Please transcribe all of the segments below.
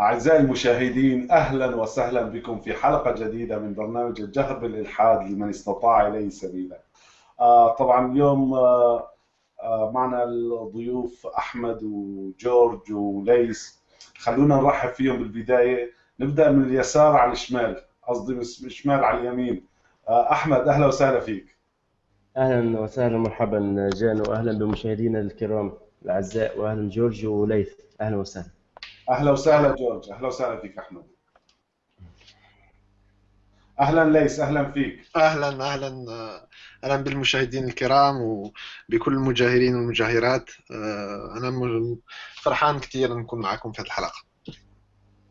أعزائي المشاهدين أهلا وسهلا بكم في حلقة جديدة من برنامج الجهر بالإلحاد لمن استطاع إليه سبيلا. آه طبعا اليوم آه آه معنا الضيوف أحمد وجورج وليس. خلونا نرحب فيهم بالبداية. نبدأ من اليسار على الشمال قصدي من الشمال على اليمين. أحمد أهلا وسهلا فيك. أهلا وسهلا مرحبا جان واهلا بمشاهدينا الكرام الأعزاء واهلا جورج وليث. أهلا وسهلا. أهلا وسهلا جورج أهلا وسهلا فيك أحمد. أهلا ليس أهلا فيك. أهلا أهلا. أهلا بالمشاهدين الكرام وبكل المجاهرين والمجاهرات. أنا فرحان كثير نكون معكم في هذه الحلقة.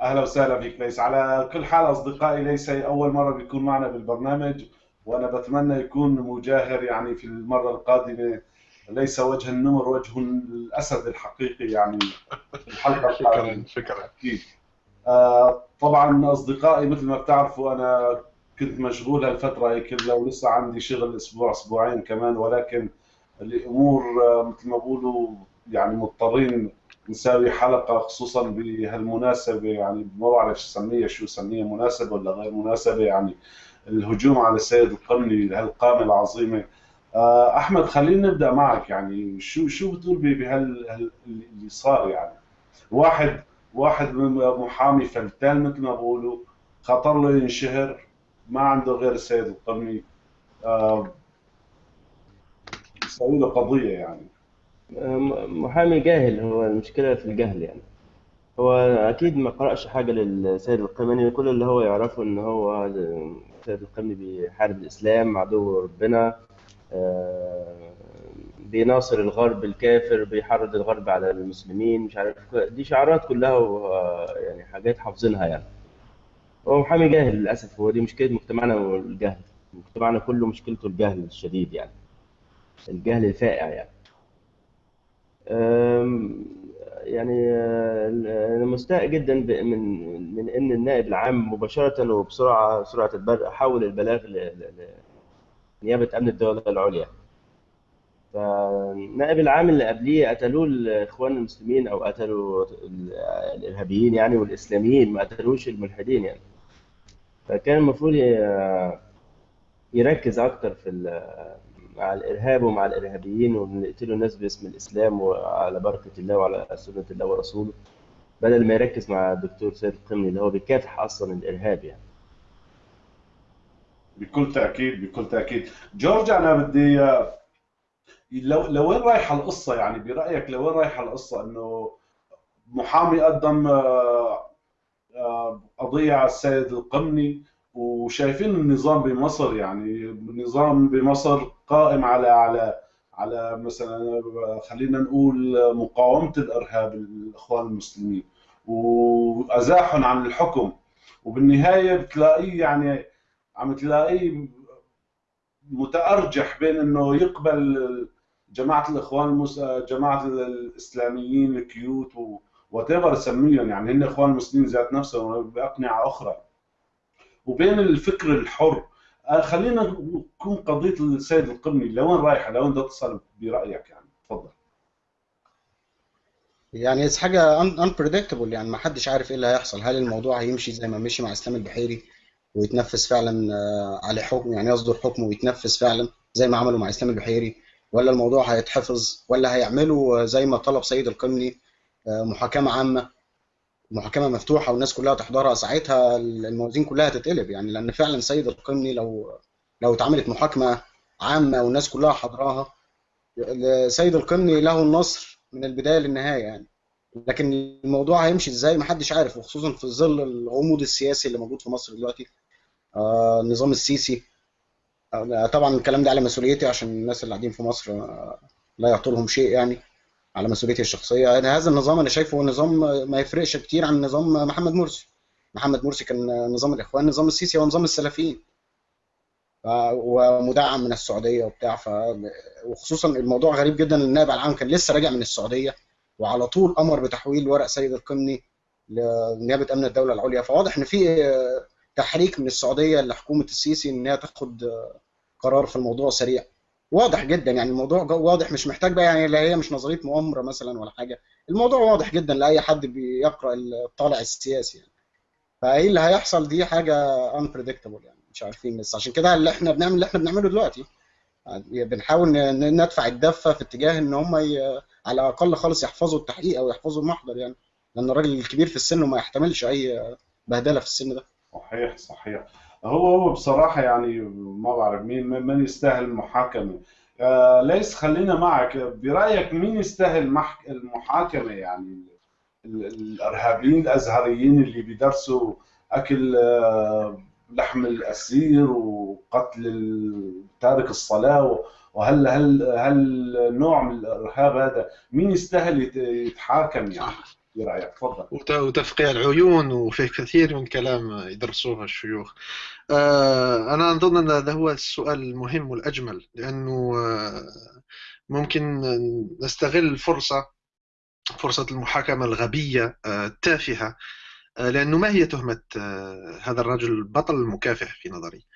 أهلا وسهلا فيك ليس. على كل حال أصدقائي ليس هي أول مرة بيكون معنا بالبرنامج وأنا بتمنى يكون مجاهر يعني في المرة القادمة ليس وجه النمر وجه الأسد الحقيقي يعني الحلقة شكرا شكرا. أكيد. آه، طبعا أصدقائي مثل ما بتعرفوا أنا كنت مشغول هالفترة هي كلها ولسه عندي شغل أسبوع أسبوعين كمان ولكن الأمور آه، مثل ما بقولوا يعني مضطرين نساوي حلقة خصوصا بهالمناسبة يعني ما بعرف اسميها شو اسميها مناسبة ولا غير مناسبة يعني الهجوم على السيد القرني هالقامه العظيمة. أحمد خلينا نبدأ معك يعني. شو شو بتقول بهال هال- اللي صار يعني؟ واحد واحد محامي فلتان مثل ما بقولوا خطر له ينشهر ما عنده غير السيد القرني آه، يسوي له قضية يعني. محامي جاهل هو المشكلة في الجهل يعني. هو أكيد ما قرأش حاجة للسيد القمني كل اللي هو يعرفه إن هو السيد القمني بيحارب الإسلام عدو ربنا. آه، بيناصر الغرب الكافر بيحرض الغرب على المسلمين مش عارف دي شعارات كلها يعني حاجات حافظينها يعني. هو محامي جاهل للأسف هو دي مشكلة مجتمعنا والجهل. مجتمعنا كله مشكلته الجهل الشديد يعني. الجهل الفائع يعني. يعني آه، أنا مستاء جدا من من إن النائب العام مباشرة وبسرعة سرعة البرق حول البلاغ لنيابة أمن الدولة العليا. فالنائب العام اللي قبليه قتلوه الإخوان المسلمين أو قتلوا ال- الإرهابيين يعني والإسلاميين ما قتلوش الملحدين يعني. فكان المفروض يركز أكتر في مع الإرهاب ومع الإرهابيين ونقتلوا الناس باسم الإسلام وعلى بركة الله وعلى سنة الله ورسوله بدل ما يركز مع الدكتور سيد القمني اللي هو بيكافح أصلا الإرهاب يعني. بكل تأكيد بكل تأكيد. جورج أنا بدي لو لوين رايحه القصة يعني برأيك لوين رايحه القصة إنه محامي قدم آه، آه، قضية على السيد القمني وشايفين النظام بمصر يعني النظام بمصر قائم على على على مثلا خلينا نقول مقاومة الإرهاب الإخوان المسلمين وأزاحهم عن الحكم. وبالنهاية بتلاقيه يعني عم تلاقيه متأرجح بين إنه يقبل جماعة الإخوان المس... جماعة الإسلاميين ال cute whatever سميهم يعني هن إخوان المسلمين ذات نفسهم بأقنعة أخرى. وبين الفكر الحر آه، خلينا نكون قضية السيد القرني لوين رايحة لوين بدها تصل برأيك يعني؟ تفضل. يعني un- unpredictable يعني ما حدش عارف إيه اللي هيحصل. هل الموضوع هيمشي زي ما مشي مع إسلام البحيري؟ ويتنفذ فعلا آه، عليه حكم يعني يصدر حكم ويتنفذ فعلا زي ما عملوا مع إسلام البحيري. ولا الموضوع هيتحفظ ولا هيعملوا آه، زي ما طلب سيد القمني آه، محاكمة عامة. محاكمة مفتوحة والناس كلها تحضرها ساعتها الموازين كلها هتتقلب يعني لأن فعلا سيد القمني لو لو اتعملت محاكمة عامة والناس كلها حضراها سيد القمني له النصر من البداية للنهاية يعني. لكن الموضوع هيمشي إزاي؟ محدش عارف وخصوصا في ظل الغموض السياسي اللي موجود في مصر دلوقتي. النظام السيسي. آه طبعا الكلام ده على مسؤوليتي عشان الناس اللي قاعدين في مصر آه لا يعطلهم شيء يعني على مسؤوليتي الشخصية. يعني هذا النظام أنا شايفه نظام ما يفرقش كتير عن نظام محمد مرسي. محمد مرسي كان نظام الإخوان نظام السيسي هو نظام السلفيين ومدعم من السعودية وبتاع. ف... وخصوصا الموضوع غريب جدا ان النائب العام كان لسه راجع من السعودية وعلى طول أمر بتحويل ورق سيد القمني لنيابة أمن الدولة العليا. فواضح إن في تحريك من السعودية لحكومة السيسي إن هي تاخد قرار في الموضوع سريع. واضح جدا يعني الموضوع واضح مش محتاج بقى يعني لا هي مش نظرية مؤامرة مثلا ولا حاجة. الموضوع واضح جدا لأي حد بيقرأ الطالع السياسي يعني. فإيه اللي هيحصل؟ دي حاجة unpredictable يعني مش عارفين بس. عشان كده اللي إحنا بنعمل اللي إحنا بنعمله دلوقتي يعني بنحاول ندفع الدفة في اتجاه إن هم ي... على الأقل خالص يحفظوا التحقيق أو يحفظوا المحضر يعني. لأن الراجل الكبير في السن وما يحتملش أي بهدلة في السن ده. صحيح صحيح. هو هو بصراحة يعني ما بعرف مين من يستاهل المحاكمة. آه ليس خلينا معك. برأيك مين يستاهل. المحاكمة يعني؟ ال- الإرهابيين الأزهريين اللي بيدرسوا أكل آه، لحم الأسير وقتل تارك الصلاة وهل هل هل نوع من الإرهاب هذا مين يستاهل يت- يتحاكم يعني؟ برأيك تفضل. وت- وتفقيع العيون وفيه كثير من كلام يدرسوه الشيوخ. آه، أنا أظن أن هذا هو السؤال المهم والأجمل لأنه آه، ممكن نستغل الفرصة فرصة المحاكمة الغبية آه، التافهة آه، لأنه ما هي تهمة آه، هذا الرجل البطل المكافح في نظري؟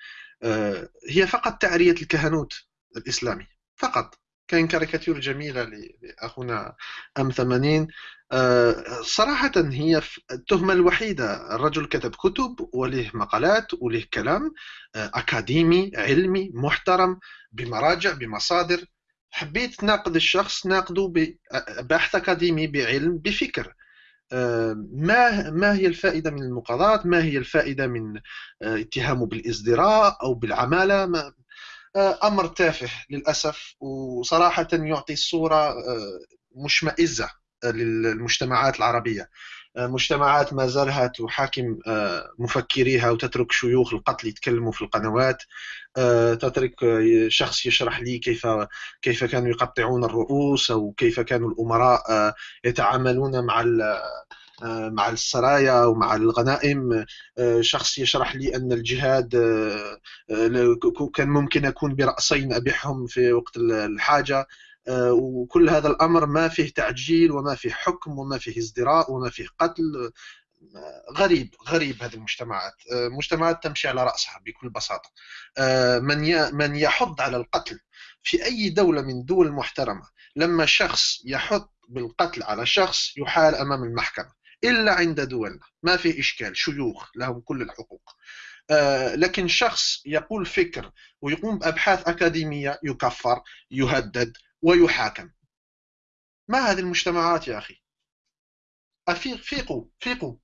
هي فقط تعرية الكهنوت الإسلامي فقط. كاين كاريكاتير جميلة لأخونا أم 80 آه، صراحة هي التهمة الوحيدة الرجل كتب كتب وله مقالات وله كلام آه، أكاديمي علمي محترم بمراجع بمصادر. حبيت تناقض الشخص ناقده ببحث أكاديمي بعلم بفكر. آه، ما ما هي الفائدة من المقاضاة؟ ما هي الفائدة من آه، اتهامه بالازدراء أو بالعمالة؟ ما آه، أمر تافه للأسف وصراحة يعطي صورة آه، مشمئزة آه، للمجتمعات العربية. آه، مجتمعات ما زالها تحاكم مفكريها وتترك شيوخ القتل يتكلموا في القنوات. تترك شخص يشرح لي كيف كيف كانوا يقطعون الرؤوس أو كيف كانوا الأمراء آه، يتعاملون مع مع السرايا ومع الغنائم. آه، شخص يشرح لي أن الجهاد آه، آه، كان ممكن أكون برأسين أبيعهم في وقت الحاجة. آه، وكل هذا الأمر ما فيه تعجيل وما فيه حكم وما فيه ازدراء وما فيه قتل. آه، غريب غريب هذه المجتمعات. آه، مجتمعات تمشي على رأسها بكل بساطة. آه، من من يحض على القتل في أي دولة من دول المحترمة لما شخص يحط بالقتل على شخص يحال أمام المحكمة. إلا عند دولنا ما في إشكال شيوخ لهم كل الحقوق. آه، لكن شخص يقول فكر ويقوم بأبحاث أكاديمية يكفر يهدد ويحاكم. ما هذه المجتمعات يا أخي؟ أفيق فيقوا فيقوا.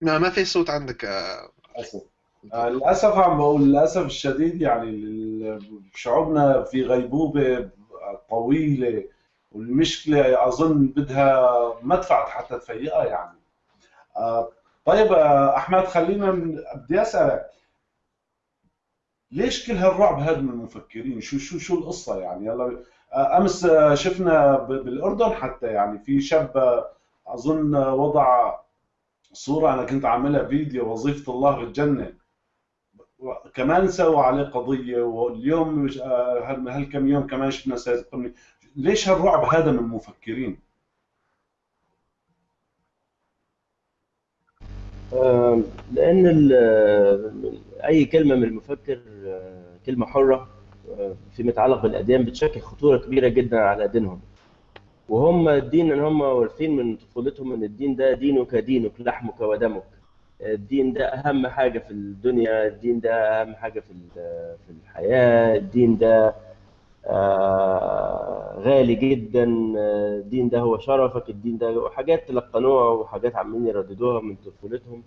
ما ما في صوت عندك آه، للأسف آه، للأسف عم بقول للأسف الشديد يعني شعوبنا في غيبوبة طويلة والمشكلة أظن بدها مدفع حتى تفيقها يعني. آه، طيب آه، أحمد خلينا بدي أسألك ليش كل هالرعب هذا من المفكرين؟ شو شو شو القصة يعني؟ يلا آه، آه، شفنا ب- بالأردن حتى يعني في شاب آه، وضع صورة أنا كنت عاملها فيديو وظيفة الله بالجنة كمان سووا عليه قضية واليوم مش- آه، هالكم يوم كمان شفنا سيد القمني ليش هالرعب هذا من المفكرين؟ لأن ال- أي كلمة من المفكر آه، كلمة حرة آه، فيما يتعلق بالأديان بتشكل خطورة كبيرة جدا على دينهم وهم الدين ان هم وارثين من طفولتهم إن الدين ده دينك دينك لحمك ودمك. الدين ده أهم حاجة في الدنيا الدين ده أهم حاجة في في الحياة الدين ده آه، غالي جدا الدين ده هو شرفك الدين ده حاجات تلقنوها وحاجات عمالين يرددوها من طفولتهم.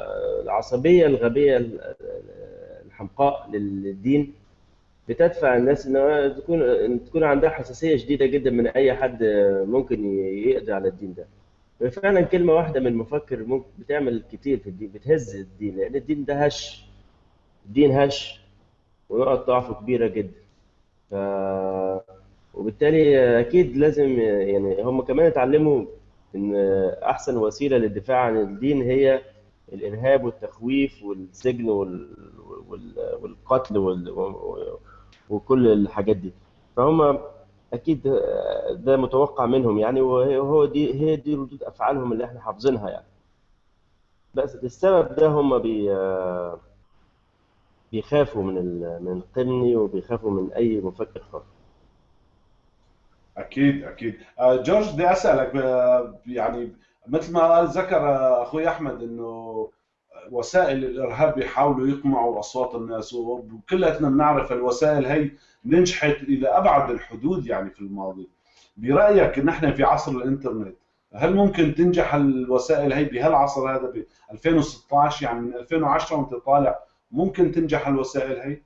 فالعصبيه الغبية ال- الحمقاء للدين بتدفع الناس ان تكون تكون عندها حساسية شديدة جدا من أي حد ممكن يقضي على الدين ده. فعلا كلمة واحدة من مفكر ممكن بتعمل كتير في الدين بتهز الدين لأن الدين ده هش الدين هش ونقط ضعفه كبيرة جدا. ف وبالتالي أكيد لازم يعني هم كمان اتعلموا إن أحسن وسيلة للدفاع عن الدين هي الإرهاب والتخويف والسجن وال... وال... والقتل وال... وكل الحاجات دي. فهم أكيد ده متوقع منهم يعني وهو دي هي دي ردود أفعالهم اللي إحنا حافظينها يعني بس السبب ده هم بي آه، بيخافوا من. من القمني وبيخافوا من أي مفكر خاص أكيد أكيد آه، جورج بدي أسألك آه، يعني مثل ما ذكر آه، أخوي أحمد إنه وسائل الإرهاب بيحاولوا يقمعوا أصوات الناس وكلنا بنعرف الوسائل هي نجحت إلى أبعد الحدود يعني في الماضي برأيك نحن في عصر الإنترنت هل ممكن تنجح الوسائل هي؟ بهالعصر هذا؟ ب 2016 يعني من 2010 وأنت طالع ممكن تنجح الوسائل هي؟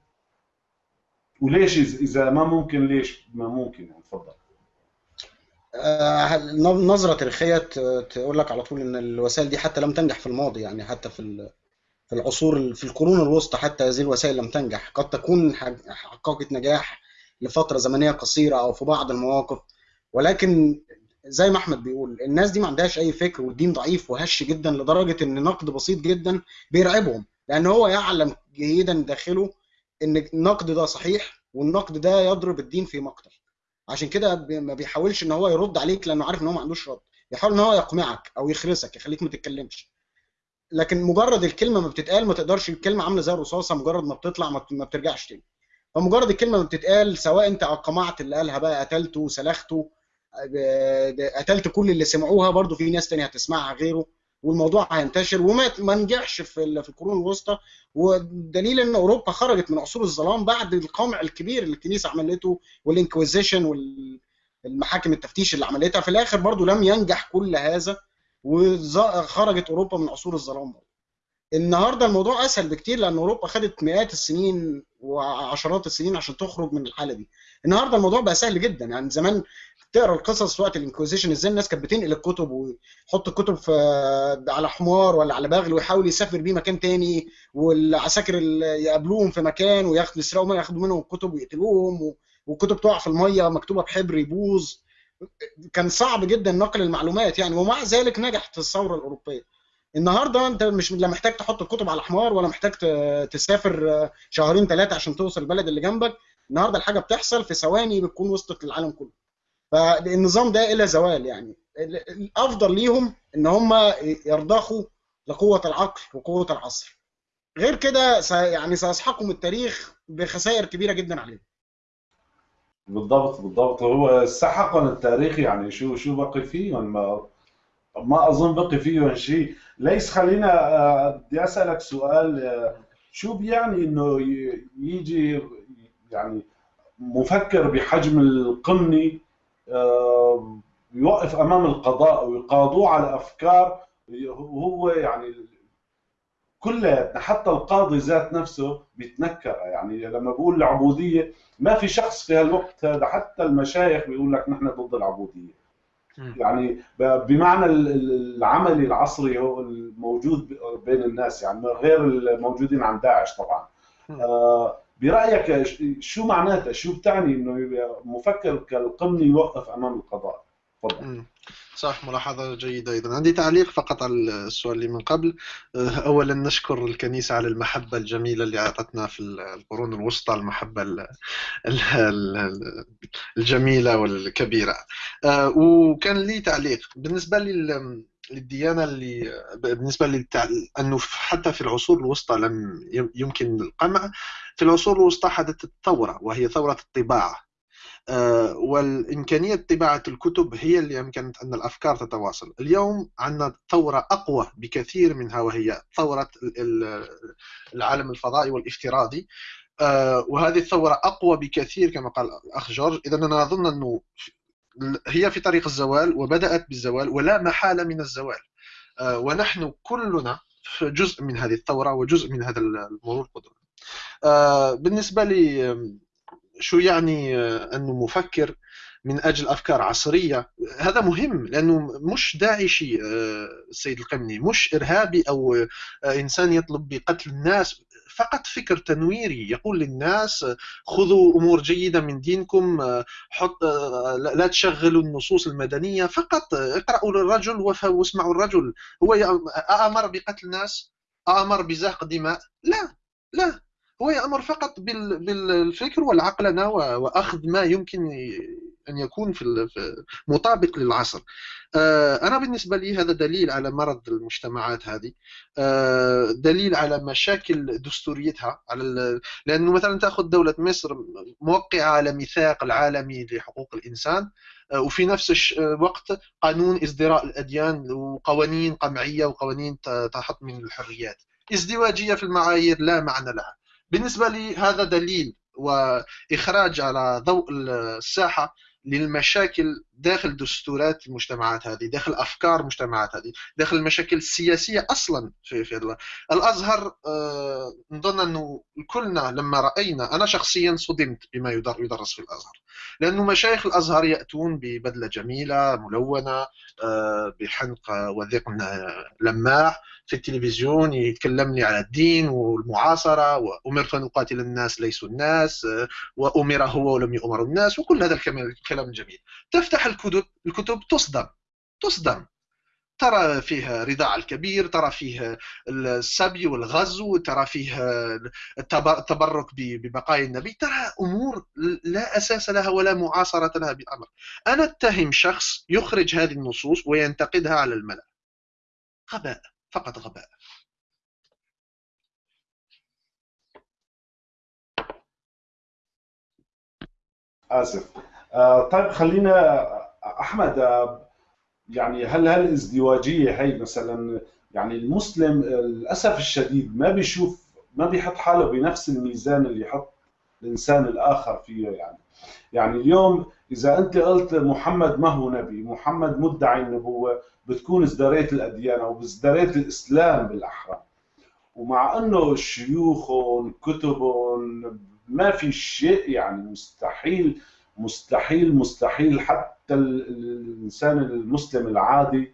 وليش إذا ما ممكن ليش ما ممكن؟ يعني تفضل. آه، نظرة تاريخية ت- تقول لك على طول إن الوسائل دي حتى لم تنجح في الماضي يعني حتى في في العصور في القرون الوسطى حتى هذه الوسائل لم تنجح. قد تكون حققت نجاح لفترة زمنية قصيرة أو في بعض المواقف ولكن زي ما أحمد بيقول الناس دي ما عندهاش أي فكر والدين ضعيف وهش جدا لدرجة إن نقد بسيط جدا بيرعبهم. لأن هو يعلم جيدا داخله إن النقد ده صحيح والنقد ده يضرب الدين في مقتل. عشان كده ما بيحاولش إن هو يرد عليك لأنه عارف إن هو ما عندوش رد. بيحاول إن هو يقمعك أو يخرسك يخليك ما تتكلمش. لكن مجرد الكلمة ما بتتقال ما تقدرش الكلمة عاملة زي الرصاصة مجرد ما بتطلع ما بت- ما بترجعش تاني. فمجرد الكلمة ما بتتقال سواء انت قمعت اللي قالها بقى قتلته سلخته آه، قتلت كل اللي سمعوها برضو في ناس تانية هتسمعها غيره والموضوع هينتشر. وما ما نجحش في في القرون الوسطى. ودليل إن أوروبا خرجت من عصور الظلام بعد القمع الكبير اللي الكنيسة عملته والإنكويزيشن والمحاكم التفتيش اللي عملتها. في الآخر برضو لم ينجح كل هذا. وخرجت أوروبا من عصور الظلام. النهارده الموضوع أسهل بكتير لأن أوروبا خدت مئات السنين وعشرات السنين عشان تخرج من الحالة دي. النهارده الموضوع بقى سهل جدا. يعني زمان تقرأ القصص وقت الإنكويزيشن إزاي الناس كانت بتنقل الكتب ويحط الكتب في على حمار ولا على بغل ويحاول يسافر بيه مكان تاني والعساكر يقابلوهم في مكان وياخدوا يسرقوا ياخدوا منهم الكتب ويقتلوهم والكتب تقع في المية مكتوبة بحبر يبوظ. كان صعب جدا نقل المعلومات يعني ومع ذلك نجحت الثورة الأوروبية. النهارده أنت مش لا محتاج تحط الكتب على حمار ولا محتاج تسافر شهرين ثلاثة عشان توصل البلد اللي جنبك. النهارده الحاجة بتحصل في ثواني بتكون وصلت للعالم كله. فالنظام ده إلى زوال يعني. ال- الأفضل ليهم إن هم يرضخوا لقوة العقل وقوة العصر. غير كده يعني سيسحقهم التاريخ بخسائر كبيرة جدا عليهم. بالضبط بالضبط. هو السحق التاريخي يعني شو شو بقي فيهم ما ما أظن بقي فيهم شيء. ليس خلينا بدي أسألك سؤال. شو بيعني إنه يجي يعني مفكر بحجم القمني آه، يوقف أمام القضاء ويقاضوه على أفكار وهو يعني كلياتنا حتى القاضي ذات نفسه بيتنكر يعني لما بقول العبودية ما في شخص في هالوقت هذا حتى المشايخ بيقول لك نحن ضد العبودية. يعني بمعنى ال- ال- العملي العصري هو الموجود بين الناس يعني غير الموجودين عن داعش طبعا. آه، برأيك شو معناتها شو بتعني إنه مفكر كالقمني يوقف أمام القضاء تفضل. صح ملاحظة جيدة أيضا. عندي تعليق فقط على السؤال اللي من قبل. آه، أولا نشكر الكنيسة على المحبة الجميلة اللي أعطتنا في القرون الوسطى المحبة ال- ال- ال- الجميلة والكبيرة. آه، وكان لي تعليق. بالنسبة لل للديانة اللي بالنسبة للتع... أنه حتى في العصور الوسطى لم يمكن القمع. في العصور الوسطى حدثت ثورة وهي ثورة الطباعة. والإمكانية طباعة الكتب هي اللي أمكنت أن الأفكار تتواصل. اليوم عندنا ثورة أقوى بكثير منها وهي ثورة ال- ال- العالم الفضائي والافتراضي. آه، وهذه الثورة أقوى بكثير كما قال الأخ جورج. إذا أنا أظن أنه هي في طريق الزوال وبدأت بالزوال ولا محالة من الزوال. آه، ونحن كلنا جزء من هذه الثورة وجزء من هذا المرور القدري. آه، بالنسبة لي شو يعني آه، أنه مفكر من أجل أفكار عصرية؟ هذا مهم لأنه مش داعشي آه، السيد القمني مش إرهابي أو آه، إنسان يطلب بقتل الناس. فقط فكر تنويري يقول للناس آه، خذوا أمور جيدة من دينكم آه، حط آه، لا تشغلوا النصوص المدنية. فقط آه، اقرأوا للرجل واسمعوا الرجل. هو أأمر بقتل الناس؟ أأمر بزهق دماء؟ لا لا. هو يأمر فقط بال- بالفكر والعقلنة وأخذ ما يمكن أن يكون في مطابق للعصر. أنا بالنسبة لي هذا دليل على مرض المجتمعات هذه. دليل على مشاكل دستوريتها على لأنه مثلا تأخذ دولة مصر موقعة على ميثاق العالمي لحقوق الإنسان وفي نفس الوقت قانون ازدراء الأديان وقوانين قمعية وقوانين تحط من الحريات. ازدواجية في المعايير لا معنى لها. بالنسبة لي هذا دليل وإخراج على ضوء الساحة للمشاكل داخل دستورات المجتمعات هذه داخل أفكار المجتمعات هذه داخل المشاكل السياسية أصلا في, في الأزهر آه، نظن أنه كلنا لما رأينا أنا شخصيا صدمت بما يدرس في الأزهر. لأنه مشايخ الأزهر يأتون ببدلة جميلة ملونة آه، بحنق وذقن لماع في التلفزيون يتكلمني على الدين والمعاصرة وأمرت أن أقاتل الناس ليسوا الناس وأمر هو ولم يؤمر الناس وكل هذا الكلام الجميل تفتح الكتب الكتب تصدم تصدم. ترى فيه رداع الكبير ترى فيه السبي والغزو ترى فيه التبرك ببقايا النبي. ترى أمور لا أساس لها ولا معاصرة لها بالأمر أنا أتهم شخص يخرج هذه النصوص وينتقدها على الملأ. غباء فقط غباء. آسف. آه طيب خلينا أحمد آه يعني هل هالازدواجية هي مثلا يعني المسلم للأسف الشديد ما بيشوف ما بيحط حاله بنفس الميزان اللي يحط الإنسان الآخر فيه يعني. يعني اليوم إذا أنت قلت محمد ما هو نبي محمد مدعي النبوة بتكون ازدريت الأديان أو ازدريت الإسلام بالأحرى. ومع إنه شيوخهم كتبهم ما في شيء يعني مستحيل مستحيل مستحيل حتى الإنسان المسلم العادي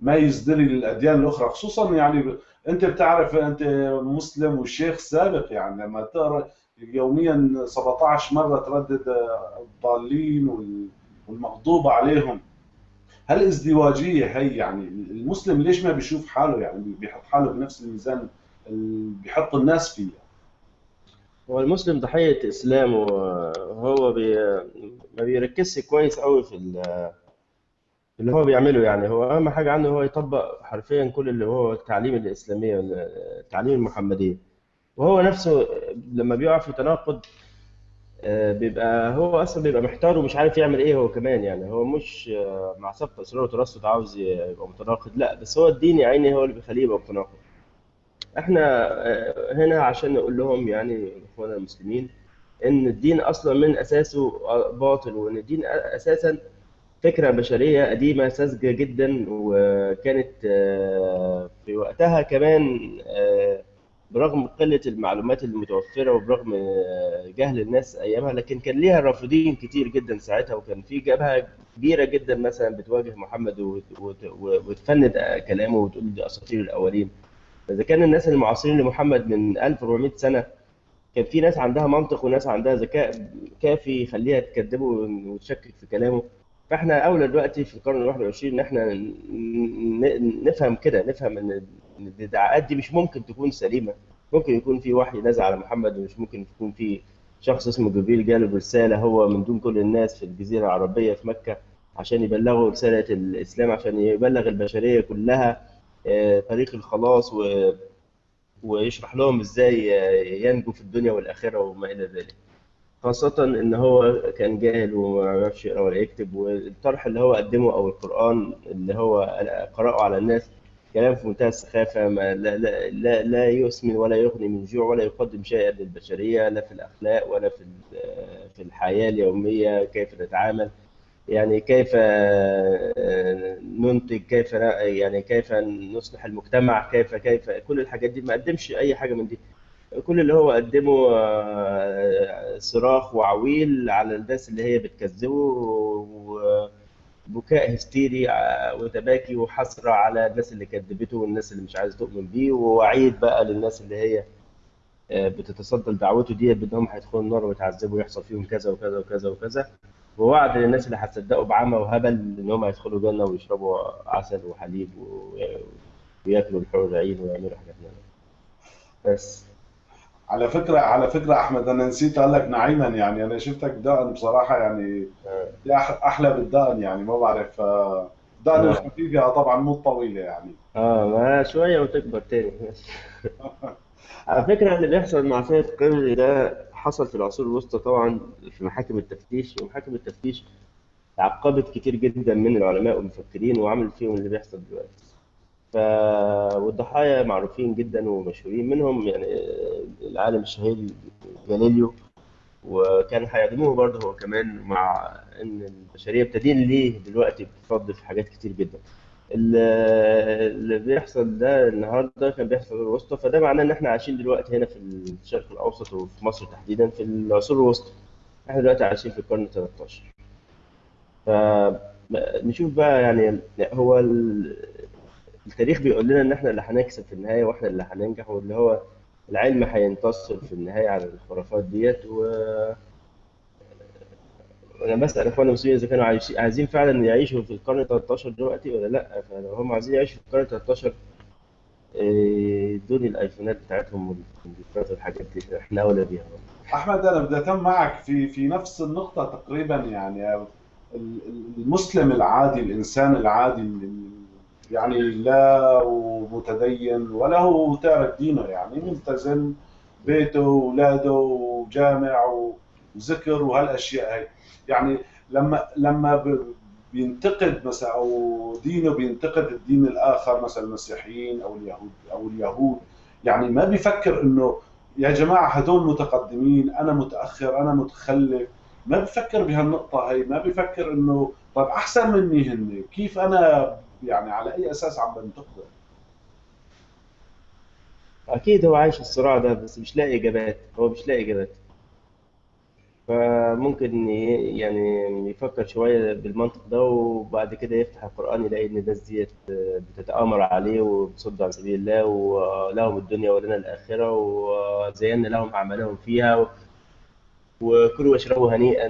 ما يزدري للأديان الأخرى. خصوصا يعني أنت بتعرف أنت مسلم وشيخ سابق يعني لما تقرأ يوميا 17 مرة تردد الضالين والمغضوب عليهم. هل ازدواجية هي يعني المسلم ليش ما بيشوف حاله يعني بيحط حاله بنفس الميزان اللي بيحط الناس فيه؟ هو المسلم ضحية إسلام وهو بي... ما بيركزش كويس قوي في اللي هو بيعمله يعني. هو أهم حاجة عنده هو يطبق حرفيا كل اللي هو التعليم الإسلامية التعليم المحمدية وهو نفسه لما بيقع في تناقض آه، بيبقى هو أصلا بيبقى محتار ومش عارف يعمل إيه هو كمان يعني. هو مش آه، مع سبق اسرار وترصد عاوز يبقى متناقض لأ بس هو الدين يا عيني هو اللي بيخليه يبقى متناقض. إحنا آه، هنا عشان نقول لهم يعني إخواننا المسلمين إن الدين أصلا من أساسه باطل وإن الدين أساسا فكرة بشرية قديمة ساذجة جدا وكانت في وقتها كمان برغم قلة المعلومات المتوفرة وبرغم جهل الناس أيامها لكن كان ليها رافضين كتير جدا ساعتها وكان في جبهة كبيرة جدا مثلا بتواجه محمد وتفند كلامه وتقول دي أساطير الأولين. إذا كان الناس المعاصرين لمحمد من 1400 سنة كان في ناس عندها منطق وناس عندها ذكاء كافي يخليها تكذبه وتشكك في كلامه. فإحنا أولى دلوقتي في القرن ال 21 إن إحنا نفهم كده نفهم إن الادعاءات دي مش ممكن تكون سليمة ممكن يكون في وحي نزل على محمد ومش ممكن يكون في شخص اسمه جبريل جاله برساله هو من دون كل الناس في الجزيرة العربية في مكة عشان يبلغوا رسالة الإسلام عشان يبلغ البشرية كلها آه، طريق الخلاص و ويشرح لهم إزاي ينجو في الدنيا والآخرة وما إلى ذلك. خاصة إن هو كان جاهل وما يعرفش يقرأ ولا يكتب والطرح اللي هو قدمه أو القرآن اللي هو قرأه على الناس كلام في منتهى السخافة. ما لا, لا, لا, لا يسمن ولا يغني من جوع ولا يقدم شيئا للبشرية لا في الأخلاق ولا في في الحياة اليومية كيف نتعامل. يعني كيف ننتج كيف يعني كيف نصلح المجتمع كيف كيف كل الحاجات دي. ما قدمش أي حاجة من دي. كل اللي هو قدمه آه، صراخ وعويل على الناس اللي هي بتكذبه وبكاء هستيري آه، وتباكي وحسرة على الناس اللي كذبته والناس اللي مش عايزة تؤمن بيه ووعيد بقى للناس اللي هي آه، بتتصدى لدعوته دي بأنهم هيدخلوا النار ويتعذبوا ويحصل فيهم كذا وكذا وكذا وكذا. ووعد للناس اللي هتصدقوا بعمى وهبل إن هم هيدخلوا جنه ويشربوا عسل وحليب وياكلوا الحور العين ويعملوا حاجات من بس. على فكرة على فكرة أحمد أنا نسيت أقول لك نعيما يعني. أنا شفتك دقن بصراحة يعني أحلى بالدقن يعني ما بعرف آه، الدقن آه. الخفيفة طبعا مو الطويله يعني. آه ما شوية وتكبر تاني. على فكرة اللي بيحصل مع سيد قمري ده حصل في العصور الوسطى طبعا في محاكم التفتيش ومحاكم التفتيش عقبت كتير جدا من العلماء والمفكرين وعملت فيهم اللي بيحصل دلوقتي. ف والضحايا معروفين جدا ومشهورين منهم يعني العالم الشهير جاليليو. وكان هيعدموه برضه هو كمان مع إن البشرية بتدين ليه دلوقتي بتفضل في حاجات كتير جدا. ال- اللي بيحصل ده النهارده كان بيحصل في الوسطى فده معناه إن إحنا عايشين دلوقتي هنا في الشرق الأوسط وفي مصر تحديدا في العصور الوسطى. إحنا دلوقتي عايشين في القرن 13 فنشوف بقى يعني هو التاريخ بيقول لنا إن إحنا اللي هنكسب في النهاية وإحنا اللي هننجح واللي هو العلم هينتصر في النهاية على الخرافات ديت. و أنا بسأل اخواننا المسلمين إذا كانوا عايزين فعلا يعيشوا في القرن 13 دلوقتي ولا لأ؟ فلو هم عايزين يعيشوا في القرن 13 إيه، ادوني الأيفونات بتاعتهم والكمبيوترات والحاجات دي. إحنا أولى بيها. أحمد أنا بدي أتم معك في في نفس النقطة تقريبا يعني ال- ال- المسلم العادي الإنسان العادي اللي يعني لا متدين ولا هو تارك دينه يعني ملتزم بيته واولاده وجامع وذكر وهالأشياء هي يعني لما لما بينتقد مثلا أو دينه بينتقد الدين الآخر مثلا المسيحيين أو اليهود أو اليهود يعني ما بيفكر إنه يا جماعة هدول متقدمين أنا متأخر أنا متخلف. ما بفكر بهالنقطة هي ما بفكر إنه طيب أحسن مني هن كيف أنا يعني على أي أساس عم بنتقده أكيد هو عايش الصراع ده بس مش لاقي إجابات هو مش لاقي إجابات. فممكن يعني يفكر شوية بالمنطق ده وبعد كده يفتح القرآن يلاقي إن الناس ديت بتتآمر عليه وبتصد عن سبيل الله ولهم الدنيا ولنا الآخرة وزينا لهم أعمالهم فيها وكلوا واشربوا هنيئا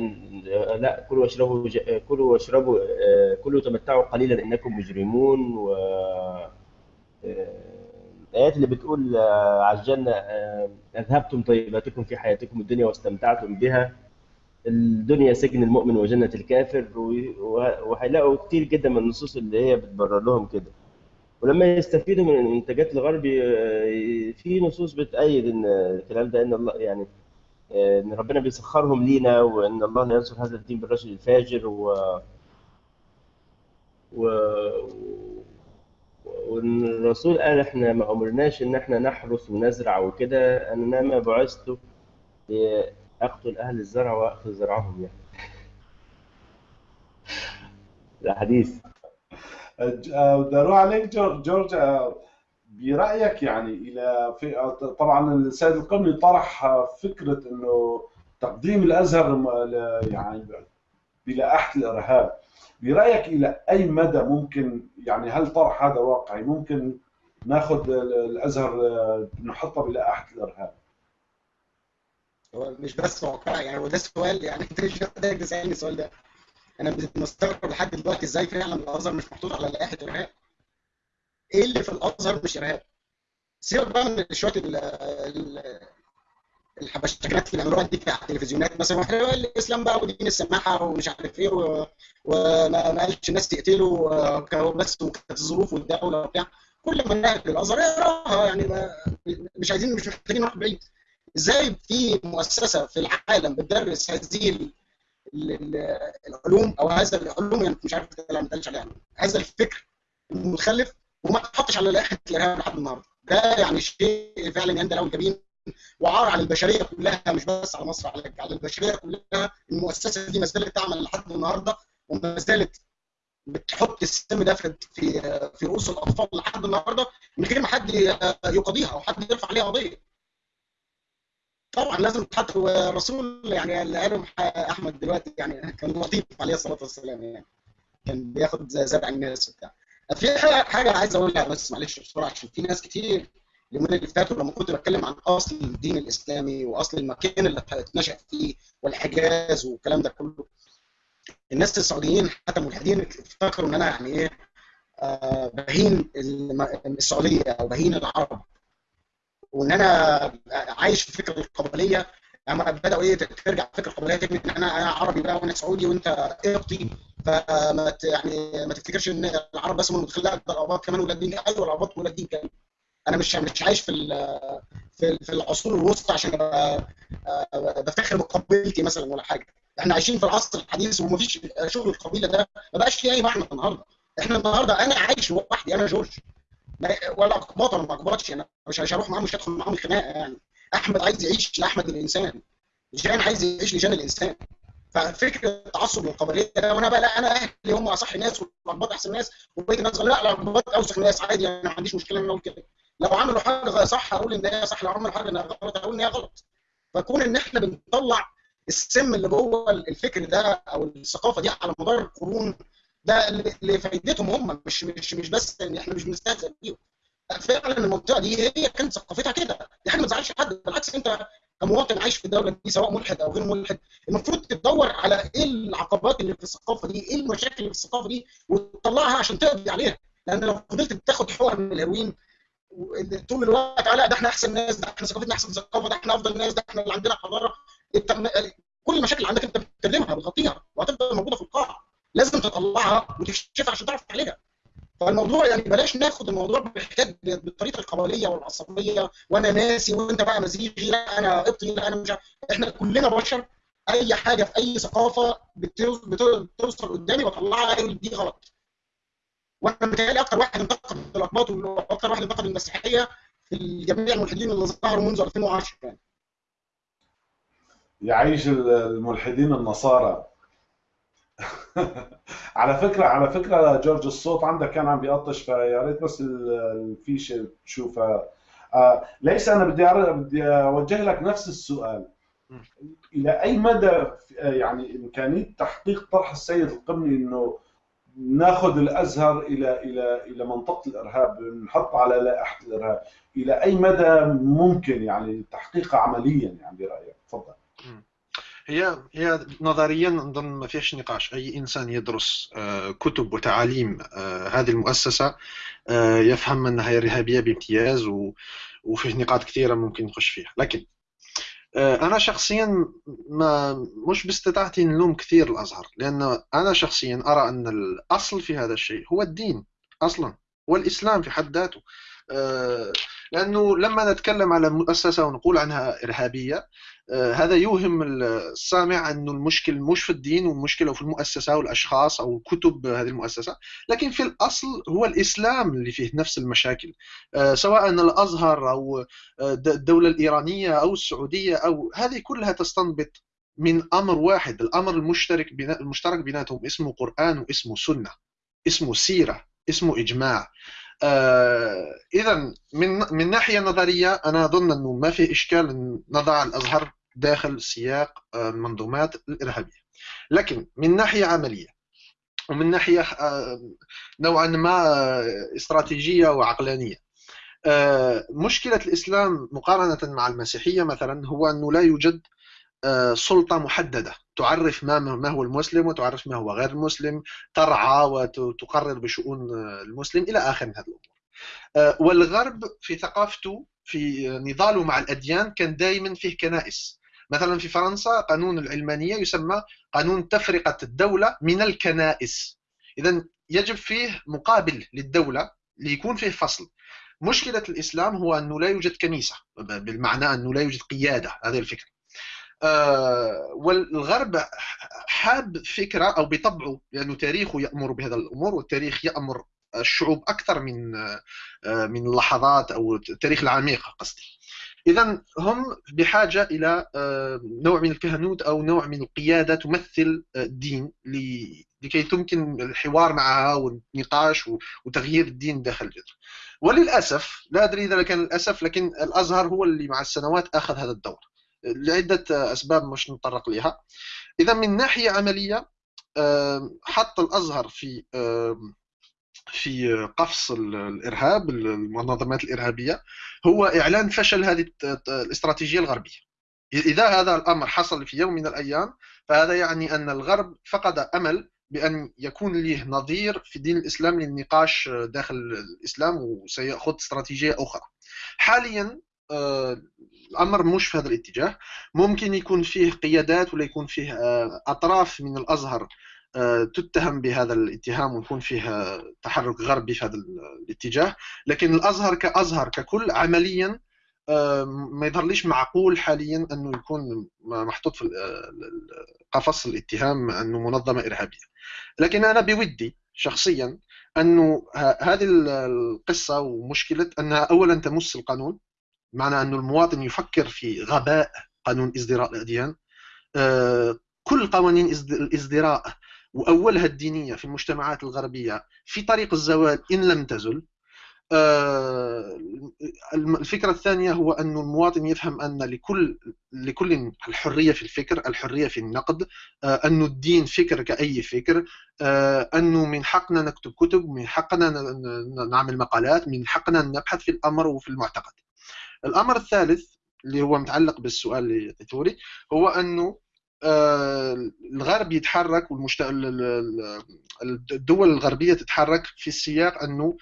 لا كلوا واشربوا ج- كلوا واشربوا آه، كلوا تمتعوا قليلا إنكم مجرمون. و آه، الآيات اللي بتقول آه، على الجنة آه، أذهبتم طيباتكم في حياتكم الدنيا واستمتعتم بها. الدنيا سجن المؤمن وجنة الكافر وهيلاقوا كتير جدا من النصوص اللي هي بتبرر لهم كده. ولما يستفيدوا من المنتجات الغرب في نصوص بتأيد إن الكلام ده إن الله يعني إن ربنا بيسخرهم لينا وإن الله لا ينصر هذا الدين بالرجل الفاجر و و وإن الرسول قال إحنا ما أمرناش إن إحنا نحرث ونزرع وكده انما بعثت اقتل أهل الزرع وأخذ زرعهم يعني. ده حديث أج- آه، بدي أروح عليك جورج جورج آه، برأيك يعني إلى طبعا السيد القمني طرح فكرة إنه تقديم الأزهر يعني بلائحه الإرهاب. برأيك إلى أي مدى ممكن يعني هل طرح هذا واقعي؟ ممكن ناخذ ال- الأزهر نحطه بلائحه الإرهاب؟ هو مش بس واقعي يعني هو ده السؤال يعني انت مش محتاج تسالني السؤال ده. أنا مستغرب لحد دلوقتي إزاي فعلا الأزهر مش محطوط على لائحه ارهاب إيه اللي في الأزهر مش ارهاب سيبك بقى من شوية ال- ال- الحبشتكنات اللي بيعملوها دي على التلفزيونات مثلا وإحنا الإسلام بقى ودين السماحة ومش عارف إيه وما ما قالش الناس كانوا بس وكانت الظروف والدولة وبتاع. كل ما نهج الازهر يقراها يعني مش عايزين مش محتاجين نروح بعيد. إزاي في مؤسسة في العالم بتدرس هذه ال- ال- ال- العلوم أو هذا العلوم؟ يعني مش عارف ما عليها. هذا الفكر المتخلف وما تحطش على لائحه الإرهاب لحد النهارده. ده يعني شيء فعلا يندى له الجبين وعار على البشرية كلها مش بس على مصر على على البشرية كلها المؤسسة دي ما زالت تعمل لحد النهارده وما زالت بتحط السم ده في في رؤوس الأطفال لحد النهارده من غير ما حد يقاضيها أو حد يرفع عليها قضية. طبعا لازم تحط والرسول يعني اللي قاله أحمد دلوقتي يعني كان لطيف عليه الصلاة والسلام يعني. كان بياخد زرع الناس وبتاع. في حاجة عايز أقولها بس معلش بسرعة عشان في ناس كتير اليومين اللي فاتوا لما كنت بتكلم عن أصل الدين الإسلامي وأصل المكان اللي اتنشأ فيه والحجاز والكلام ده كله الناس السعوديين حتى ملحدين افتكروا إن أنا يعني إيه آه بهين السعودية أو بهين العرب وإن أنا عايش في فكره القبلية يعني بدأوا إيه ترجع فكرة القبليه تبني إن أنا أنا عربي بقى وأنا سعودي وأنت قبطي فما ت- يعني ما تفتكرش إن العرب بس هم المتخلفين لا كمان ولاد دين؟ أيوه العرب ولاد دين كمان. أنا مش مش عايش في في في العصور الوسطى عشان أبقى آه، بفتخر بقبيلتي مثلا ولا حاجة. إحنا عايشين في العصر الحديث ومفيش شغل القبيلة ده ما بقاش فيه أي معنى النهارده. إحنا النهارده أنا عايش لوحدي أنا جورج. ولا اقباط ولا ما اقباطش أنا مش هروح معاهم مش هدخل معاهم خناقه يعني. أحمد عايز يعيش لأحمد الإنسان. جان عايز يعيش لجان الإنسان. ففكره التعصب للقبليه ده وأنا بقى لا أنا أهلي هم أصح ناس والاقباط أحسن ناس وبقية الناس لا لا الاقباط أوسخ ناس عادي أنا ما عنديش مشكلة إن أقول كده. لو عملوا حاجة صح أقول إن هي صح لو عملوا حاجة غلط أقول إن هي غلط. فكون إن إحنا بنطلع السم اللي جوه الفكر ده أو الثقافة دي على مدار القرون ده لفائدتهم هم مش مش مش بس إن إحنا مش بنستهزئ بيهم. فعلا المنطقة دي هي كانت ثقافتها كده. دي حاجة ما تزعلش حد بالعكس انت كمواطن عايش في الدولة دي سواء ملحد أو غير ملحد المفروض تدور على إيه العقبات اللي في الثقافة دي إيه المشاكل اللي في الثقافة دي وتطلعها عشان تقضي عليها. لأن لو فضلت بتاخد حقن من الهيروين طول الوقت على ده إحنا أحسن ناس ده إحنا ثقافتنا أحسن ثقافة ده إحنا أفضل ناس ده إحنا اللي عندنا حضارة. كل المشاكل اللي عندك أنت بتكلمها بتغطيها وهتفضل موجودة في القاع لازم تطلعها وتكشفها عشان تعرف تعالجها. فالموضوع يعني بلاش ناخد الموضوع بحكايه بالطريقة القبلية والعصبية وأنا ناسي وأنت بقى مزيغي لا أنا قبطي لا أنا مش. إحنا كلنا بشر أي حاجة في أي ثقافة بتوصل, قدامي بطلعها أقول دي غلط. وأنا متهيألي أكتر واحد انتقد الاقباط وأكتر واحد انتقد المسيحية في جميع الملحدين اللي ظهروا منذ 2010 يعني. يعيش الملحدين النصارى. على فكرة على فكرة جورج الصوت عندك كان عم بيقطش فيا ريت بس الفيشه تشوفها آه ليس أنا بدي بدي أوجه لك نفس السؤال. إلى أي مدى يعني إمكانية تحقيق طرح السيد القمني إنه ناخذ الأزهر إلى إلى إلى منطقة الإرهاب نحط على لائحة الإرهاب؟ إلى أي مدى ممكن يعني تحقيقها عمليا يعني برأيك؟ تفضل. هي هي نظريا نظن ما فيش نقاش. أي إنسان يدرس كتب وتعاليم هذه المؤسسة يفهم أنها إرهابية بامتياز وفيه نقاط كثيرة ممكن نخش فيها. لكن أنا شخصيا ما مش باستطاعتي نلوم كثير الأزهر لأن أنا شخصيا أرى أن الأصل في هذا الشيء هو الدين أصلا والاسلام في حد ذاته. لأنه لما نتكلم على مؤسسة ونقول عنها إرهابية هذا يوهم السامع أنه المشكل مش في الدين والمشكلة في المؤسسة والأشخاص أو كتب هذه المؤسسة لكن في الأصل هو الإسلام اللي فيه نفس المشاكل. سواء الأزهر أو الدولة الإيرانية أو السعودية أو هذه كلها تستنبط من أمر واحد الأمر المشترك المشترك بيناتهم اسمه قرآن واسمه سنة اسمه سيرة اسمه إجماع. آه اذا من من ناحية نظرية أنا أظن أنه ما في إشكال نضع الأزهر داخل سياق المنظومات الإرهابية. لكن من ناحية عملية ومن ناحية آه نوعا ما استراتيجية وعقلانية آه مشكلة الإسلام مقارنة مع المسيحية مثلا هو أنه لا يوجد سلطة محددة. تعرف ما ما هو المسلم وتعرف ما هو غير المسلم ترعى وتقرر بشؤون المسلم إلى آخر من هذه الأمور. والغرب في ثقافته في نضاله مع الأديان كان دائما فيه كنائس. مثلا في فرنسا قانون العلمانية يسمى قانون تفرقة الدولة من الكنائس. إذا يجب فيه مقابل للدولة ليكون فيه فصل. مشكلة الإسلام هو أنه لا يوجد كنيسة بالمعنى أنه لا يوجد قيادة هذه الفكرة. آه والغرب حاب فكرة أو بطبعه لأنه تاريخه يأمر بهذا الأمور والتاريخ يأمر الشعوب أكثر من آه من اللحظات أو التاريخ العميق قصدي. إذا هم بحاجة إلى آه نوع من الكهنوت أو نوع من القيادة تمثل الدين لكي تمكن الحوار معها والنقاش وتغيير الدين داخل الجذر وللأسف لا أدري إذا كان للأسف لكن الأزهر هو اللي مع السنوات أخذ هذا الدور. لعدة أسباب مش نتطرق لها إذا من ناحية عملية حط الأزهر في في قفص الإرهاب المنظمات الإرهابية هو إعلان فشل هذه الاستراتيجية الغربية. إذا هذا الأمر حصل في يوم من الأيام فهذا يعني أن الغرب فقد أمل بأن يكون له نظير في دين الإسلام للنقاش داخل الإسلام وسيأخذ استراتيجية أخرى. حاليا الأمر مش في هذا الاتجاه. ممكن يكون فيه قيادات ولا يكون فيه آه، أطراف من الأزهر آه، تتهم بهذا الاتهام ويكون فيه تحرك غربي في هذا الاتجاه. لكن الأزهر كأزهر ككل عمليا ما يظهرليش معقول حاليا أنه يكون محطوط في قفص الاتهام أنه منظمة إرهابية. لكن أنا بودي شخصيا أنه هذه القصة ومشكلة أنها اولا تمس القانون معنى أن المواطن يفكر في غباء قانون ازدراء الأديان. آه، كل قوانين الازدراء وأولها الدينية في المجتمعات الغربية في طريق الزوال إن لم تزل. آه، الفكرة الثانية هو أن المواطن يفهم أن لكل لكل الحرية في الفكر الحرية في النقد آه، أن الدين فكر كأي فكر. أنه من حقنا نكتب كتب من حقنا نعمل مقالات من حقنا نبحث في الأمر وفي المعتقد. الأمر الثالث اللي هو متعلق بالسؤال اللي عطيته هو أنه آه، الغرب يتحرك والمشت... الدول الغربية تتحرك في السياق أنه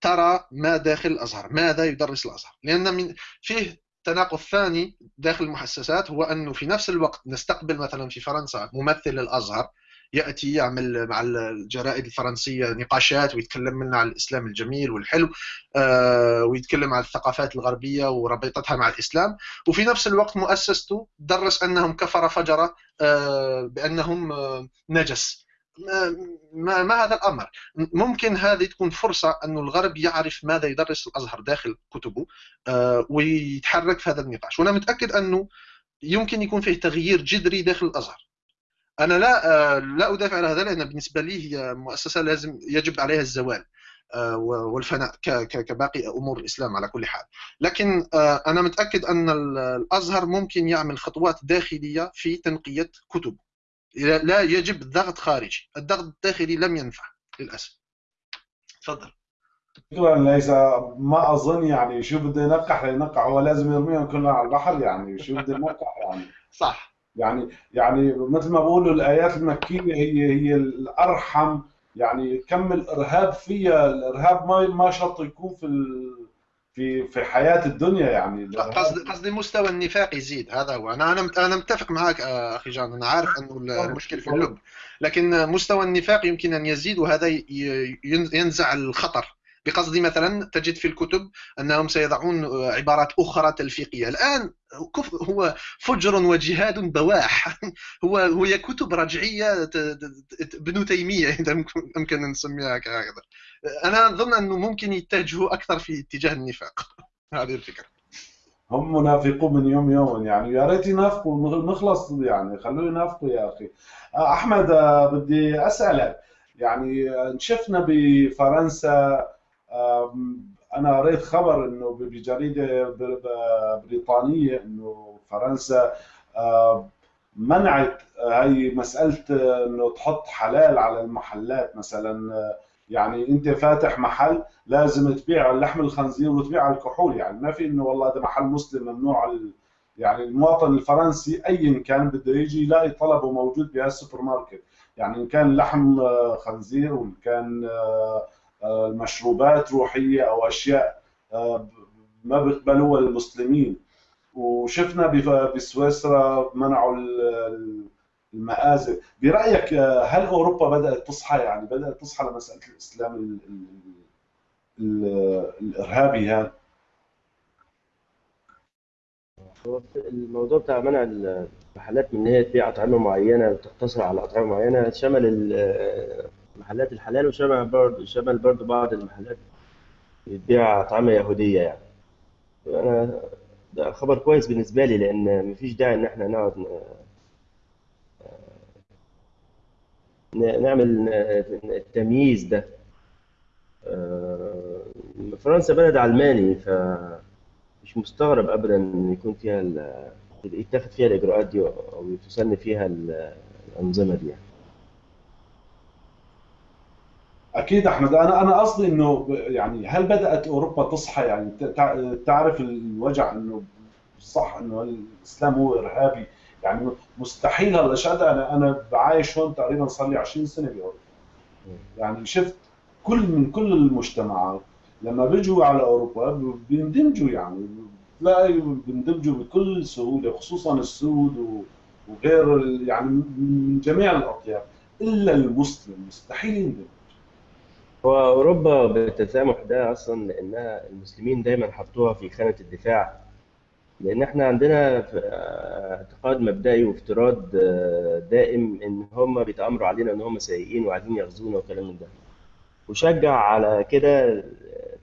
ترى ما داخل الأزهر ماذا يدرس الأزهر؟ لأن من فيه تناقض ثاني داخل المؤسسات هو أنه في نفس الوقت نستقبل مثلا في فرنسا ممثل الأزهر يأتي يعمل مع الجرائد الفرنسية نقاشات ويتكلم لنا عن الإسلام الجميل والحلو آه، ويتكلم عن الثقافات الغربية وربطتها مع الإسلام. وفي نفس الوقت مؤسسته درس أنهم كفر فجرة آه، بأنهم آه، نجس. ما, ما هذا الأمر؟ ممكن هذه تكون فرصة انه الغرب يعرف ماذا يدرس الأزهر داخل كتبه ويتحرك في هذا النقاش. وأنا متأكد أنه يمكن يكون فيه تغيير جذري داخل الأزهر. أنا لا آه، لا أدافع على هذا لأن بالنسبة لي هي مؤسسة لازم يجب عليها الزوال آه، والفناء كباقي أمور الإسلام على كل حال. لكن آه، أنا متأكد أن الأزهر ممكن يعمل خطوات داخلية في تنقية كتب. لا يجب ضغط خارجي. الضغط الداخلي لم ينفع للأسف. تفضل. ليس ما أظن يعني شو بده ينقح لينقح هو لازم يرميهم كلهم على البحر يعني شو بده ينقح يعني. صح. يعني يعني مثل ما بقولوا الآيات المكية هي هي الأرحم يعني كم الإرهاب فيها الإرهاب ما ما شرط يكون في في في حياة الدنيا يعني. قصدي قصدي مستوى النفاق يزيد هذا هو. أنا أنا أنا متفق معك آه، أخي جان. أنا عارف أنه المشكلة في اللب. لكن مستوى النفاق يمكن أن يزيد وهذا ينزع الخطر. بقصد مثلا تجد في الكتب أنهم سيضعون عبارات أخرى تلفيقية. الآن هو فجر وجهاد بواح. هو هي كتب رجعية ابن تيمية إذا يمكن أن نسميها هكذا أنا أظن أنه ممكن يتجهوا أكثر في اتجاه النفاق. هذه الفكرة. هم منافقون من يوم يوم يعني يا ريت ينافقوا. نخلص يعني خلوه ينافقوا يا أخي. أحمد بدي أسألك يعني شفنا بفرنسا أنا قريت خبر إنه بجريدة بريطانية إنه فرنسا منعت هي مسألة إنه تحط حلال على المحلات مثلا. يعني أنت فاتح محل لازم تبيع لحم الخنزير وتبيع الكحول. يعني ما في إنه والله هذا محل مسلم ممنوع يعني المواطن الفرنسي ايا كان بده يجي يلاقي طلبه موجود بهالسوبر ماركت. يعني إن كان لحم خنزير وإن كان المشروبات روحية أو أشياء آه، ما بيقبلوها المسلمين. وشفنا بسويسرا منعوا المآذن برأيك آه، هل أوروبا بدأت تصحى؟ يعني بدأت تصحى لمسألة الإسلام الإرهابي هذا؟ الموضوع بتاع منع المحلات من إن هي تبيع اطعمه معينة وتقتصر على اطعمه معينة شمل محلات الحلال وشمل برضه شمل برضه بعض المحلات بتبيع أطعمة يهودية يعني أنا ده خبر كويس بالنسبة لي لأن مفيش داعي إن إحنا نقعد نعمل التمييز ده آه، فرنسا بلد علماني فمش مستغرب أبدا إن يكون فيها يتخذ فيها الإجراءات دي أو تسن فيها الأنظمة دي يعني. أكيد أحمد أنا أنا قصدي إنه يعني هل بدأت أوروبا تصحى؟ يعني تعرف الوجع إنه صح إنه الإسلام هو إرهابي؟ يعني مستحيل هالاشياء أنا أنا بعايش هون تقريبا صار لي 20 سنة بأوروبا. يعني شفت كل من كل المجتمعات لما بيجوا على أوروبا بيندمجوا يعني تلاقي بندمجوا بكل سهولة خصوصا السود وغير يعني من جميع الأطياف إلا المسلم مستحيل يندمج هو أوروبا بالتسامح ده أصلا لأنها المسلمين دايما حطوها في خانة الدفاع لأن إحنا عندنا اعتقاد مبدئي وافتراض آه، دائم إن هم بيتآمروا علينا إن هم سيئين وعايزين يغزونا وكلام من ده. وشجع على كده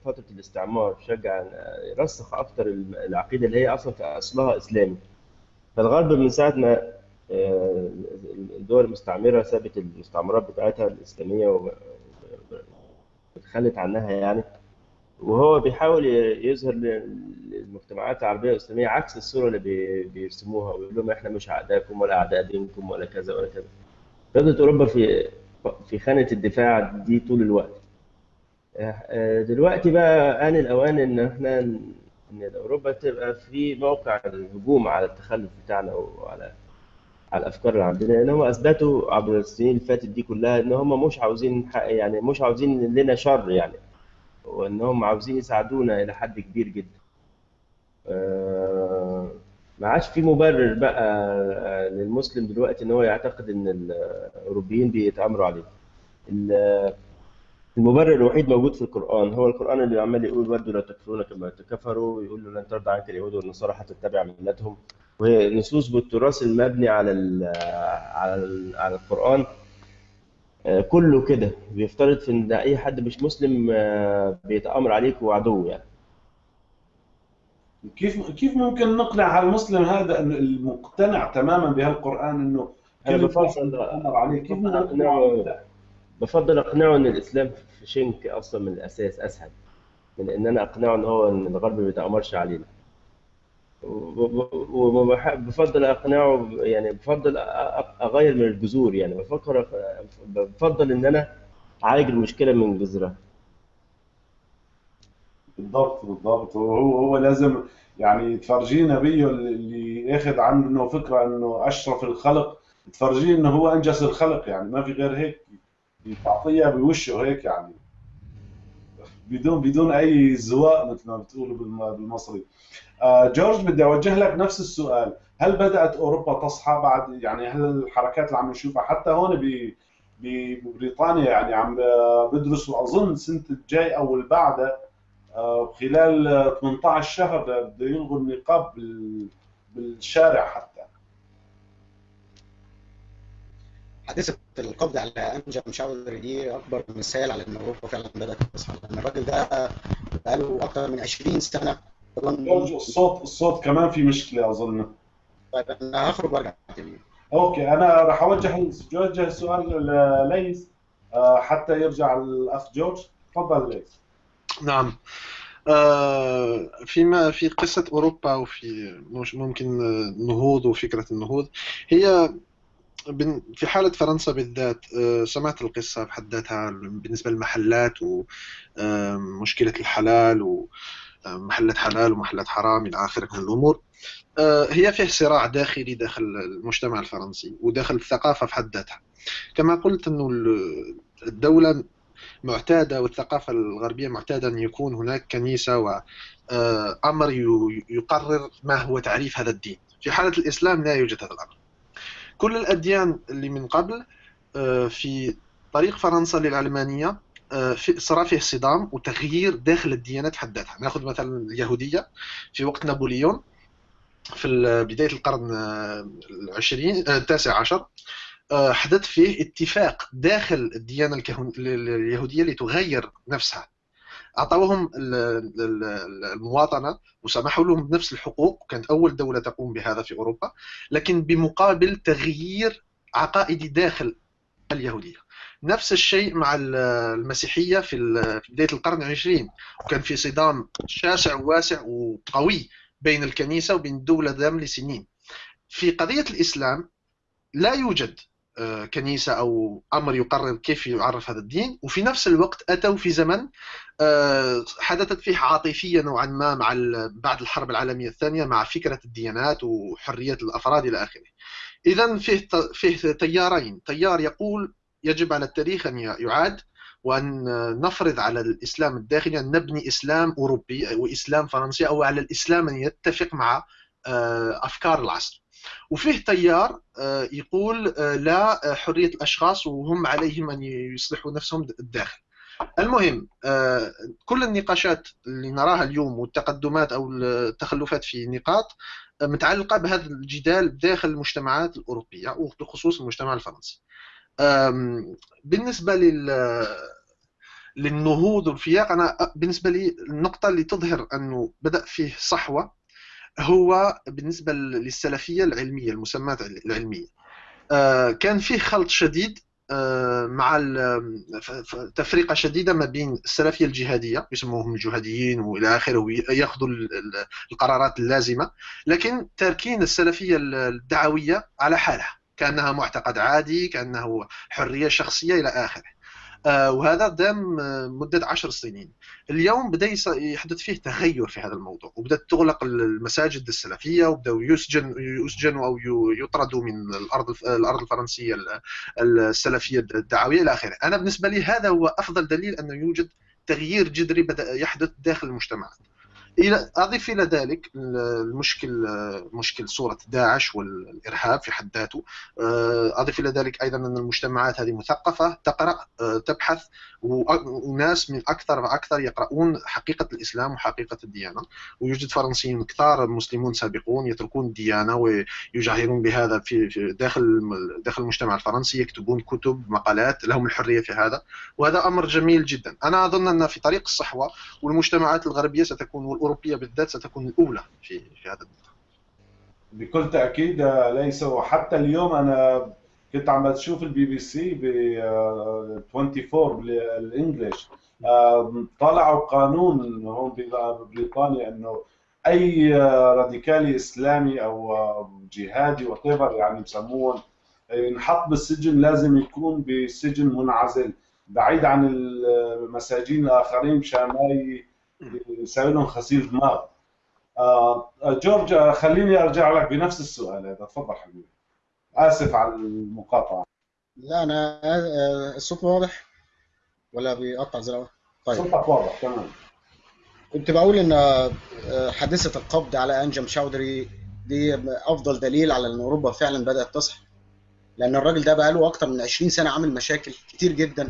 فترة الاستعمار شجع رسخ أكتر العقيدة اللي هي أصلا في أصلها إسلامي. فالغرب من ساعة ما آه، الدول المستعمرة سابت المستعمرات بتاعتها الإسلامية وتخلت عنها يعني. وهو بيحاول يظهر للمجتمعات العربية والإسلامية عكس الصورة اللي بي- بيرسموها ويقول لهم إحنا مش أعدائكم ولا أعداء دينكم ولا كذا ولا كذا. فضلت أوروبا في في خانة الدفاع دي طول الوقت. آه، دلوقتي بقى آن الأوان إن إحنا إن أوروبا تبقى في موقع الهجوم على التخلف بتاعنا وعلى على الأفكار اللي عندنا لأن هم أثبتوا عبر السنين اللي فاتت دي كلها إن هم مش عاوزين يعني مش عاوزين لنا شر يعني وإن هم عاوزين يساعدونا إلى حد كبير جدا. آه، ما عادش في مبرر بقى آه، للمسلم دلوقتي إن هو يعتقد إن الأوروبيين بيتآمروا عليه. ال- المبرر الوحيد موجود في القرآن هو القرآن اللي عمال يقول ودوا لا تكفرون كما كفروا ويقول له لن ترضى عنك اليهود والنصارى حتى تتبع ملتهم. وهي نصوص بالتراث المبني على ال على ال على القرآن. آه، كله كده. بيفترض في إن أي حد مش مسلم آه، بيتآمر عليك وعدو يعني. كيف كيف ممكن نقنع هالمسلم هذا انه المقتنع تماما بهالقرآن إنه بفضل بيتآمر عليه؟ كيف نقنعه؟ بفضل أقنعه إن الإسلام في شنك أصلا من الأساس أسهل من إن أنا أقنعه إن هو إن الغرب ما بيتآمرش علينا. وبفضل أقنعه يعني بفضل أغير من الجذور يعني. بفكر بفضل إن أنا أعالج المشكلة من جذرها. بالضبط بالضبط. وهو هو لازم يعني تفرجيه نبيه اللي ياخذ عنه فكرة إنه أشرف الخلق. تفرجيه إنه هو انجز الخلق يعني. ما في غير هيك. تعطيها بوشه هيك يعني. بدون بدون أي زواء مثل ما بتقولوا بالم- بالمصري. آه، جورج بدي أوجه لك نفس السؤال. هل بدأت أوروبا تصحى بعد يعني هل الحركات اللي عم نشوفها حتى هون ب ببريطانيا يعني عم بدرسوا أظن السنة الجاي أو اللي بعدها آه، خلال آه، 18 شهر بده يلغوا النقاب بال- بالشارع حتى. حادثة القبض على أنجا مشاور دي أكبر مثال على إن أوروبا فعلا بدأت تصحى لأن الراجل ده بقاله أكتر من 20 سنة جورج الصوت الصوت كمان في مشكلة أظن. طيب أنا هخرج تاني أوكي أنا راح أوجه أوجه السؤال لليس آه، حتى يرجع الأخ جورج. تفضل ليس. نعم. آه، فيما في قصة أوروبا وفي ممكن النهوض وفكرة النهوض هي في حالة فرنسا بالذات آه، سمعت القصة بحد ذاتها بالنسبة للمحلات ومشكلة الحلال ومحلات حلال ومحلات حرام إلى آخره من الأمور. آه، هي فيه صراع داخلي داخل المجتمع الفرنسي وداخل الثقافة في حد ذاتها. كما قلت أنه ال- الدولة معتادة والثقافة الغربية معتادة أن يكون هناك كنيسة وأمر يقرر ما هو تعريف هذا الدين. في حالة الإسلام لا يوجد هذا الأمر. كل الأديان اللي من قبل آه، في طريق فرنسا للعلمانية آه، في صار فيه صدام وتغيير داخل الديانات حد ذاتها. ناخذ مثلا اليهودية في وقت نابليون في بداية القرن آه، العشرين التاسع عشر حدث فيه اتفاق داخل الديانة اليهودية لتغير نفسها. أعطوهم ال- ال- ال- المواطنة وسمحوا لهم بنفس الحقوق كانت أول دولة تقوم بهذا في أوروبا لكن بمقابل تغيير عقائدي داخل اليهودية. نفس الشيء مع ال- المسيحية في بداية القرن العشرين وكان في صدام شاسع وواسع وقوي بين الكنيسة وبين الدولة دام لسنين. في قضية الإسلام لا يوجد آه، كنيسة أو أمر يقرر كيف يعرف هذا الدين. وفي نفس الوقت أتوا في زمن آه، حدثت فيه عاطفية نوعا ما مع بعد الحرب العالمية الثانية مع فكرة الديانات وحرية الأفراد إلى آخره. إذا فيه فيه تيارين. تيار يقول يجب على التاريخ أن يعاد وأن نفرض على الإسلام الداخلي أن نبني إسلام أوروبي وإسلام فرنسي أو على الإسلام أن يتفق مع أفكار العصر. وفيه تيار يقول لا حرية الأشخاص وهم عليهم أن يصلحوا نفسهم الداخل. المهم كل النقاشات اللي نراها اليوم والتقدمات أو التخلفات في نقاط متعلقة بهذا الجدال داخل المجتمعات الأوروبية وبخصوص المجتمع الفرنسي. بالنسبة لل للنهوض والفياق أنا بالنسبة لي النقطة اللي تظهر أنه بدأ فيه صحوة هو بالنسبة للسلفية العلمية المسمات العلمية. كان فيه خلط شديد مع تفرقة شديدة ما بين السلفية الجهادية يسموهم الجهاديين وإلى آخره وياخذوا القرارات اللازمة. لكن تاركين السلفية الدعوية على حالها كأنها معتقد عادي كانه حرية شخصية إلى آخره. آه، وهذا دام آه، مدة عشر سنين. اليوم بدأ يحدث فيه تغير في هذا الموضوع وبدأت تغلق المساجد السلفية وبدأوا يسجن يسجنوا أو يطردوا من الأرض الأرض الفرنسية السلفية الدعوية إلى آخره. أنا بالنسبة لي هذا هو أفضل دليل أنه يوجد تغيير جذري بدأ يحدث داخل المجتمعات. إلى أضيف إلى ذلك المشكل مشكل صورة داعش والإرهاب في حد ذاته. آه، أضيف إلى ذلك أيضا أن المجتمعات هذه مثقفة تقرأ آه، تبحث وناس من أكثر وأكثر يقرؤون حقيقة الإسلام وحقيقة الديانة. ويوجد فرنسيين كثار مسلمون سابقون يتركون الديانة ويجاهرون بهذا في داخل داخل المجتمع الفرنسي يكتبون كتب مقالات لهم الحرية في هذا. وهذا أمر جميل جدا. أنا أظن أن في طريق الصحوة والمجتمعات الغربية ستكون الأوروبية بالذات ستكون الأولى في في هذا النقطة بكل تأكيد ليس وحتى اليوم أنا كنت عم بشوف البي بي سي ب 24 بال English طلعوا قانون هون ببريطانيا إنه أي راديكالي إسلامي أو جهادي وات يعني بسموهم ينحط بالسجن لازم يكون بسجن منعزل بعيد عن المساجين الآخرين مشان ما يسوي لهم غسيل دماغ آه جورج خليني أرجع لك بنفس السؤال هذا. تفضل حبيبي. آسف على المقاطعة. لا أنا آه، الصوت واضح ولا بيقطع زي الأول طيب. صوتك واضح تمام. كنت بقول إن آه، حادثة القبض على أنجم شاودري دي أفضل دليل على إن أوروبا فعلا بدأت تصحى. لأن الراجل ده بقى له أكتر من 20 سنة عامل مشاكل كتير جدا.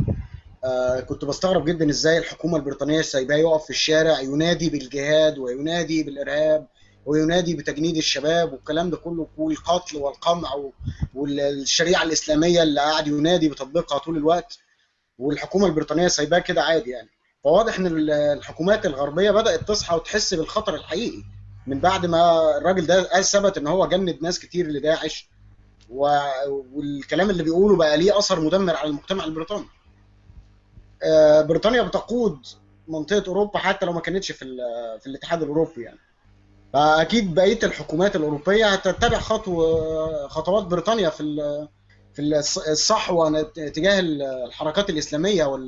آه كنت بستغرب جدا إزاي الحكومة البريطانية سايباه يقف في الشارع ينادي بالجهاد وينادي بالإرهاب وينادي بتجنيد الشباب والكلام ده كله والقتل والقمع والشريعة الإسلامية اللي قاعد ينادي بتطبيقها طول الوقت. والحكومة البريطانية سايباه كده عادي يعني. فواضح إن الحكومات الغربية بدأت تصحى وتحس بالخطر الحقيقي من بعد ما الراجل ده ثبت إن هو جند ناس كتير لداعش. والكلام اللي بيقوله بقى ليه أثر مدمر على المجتمع البريطاني. بريطانيا بتقود منطقة أوروبا حتى لو ما كانتش في في الاتحاد الأوروبي يعني. فأكيد بقية الحكومات الأوروبية هتتبع خطوه خطوات بريطانيا في في الصحوة تجاه الحركات الإسلامية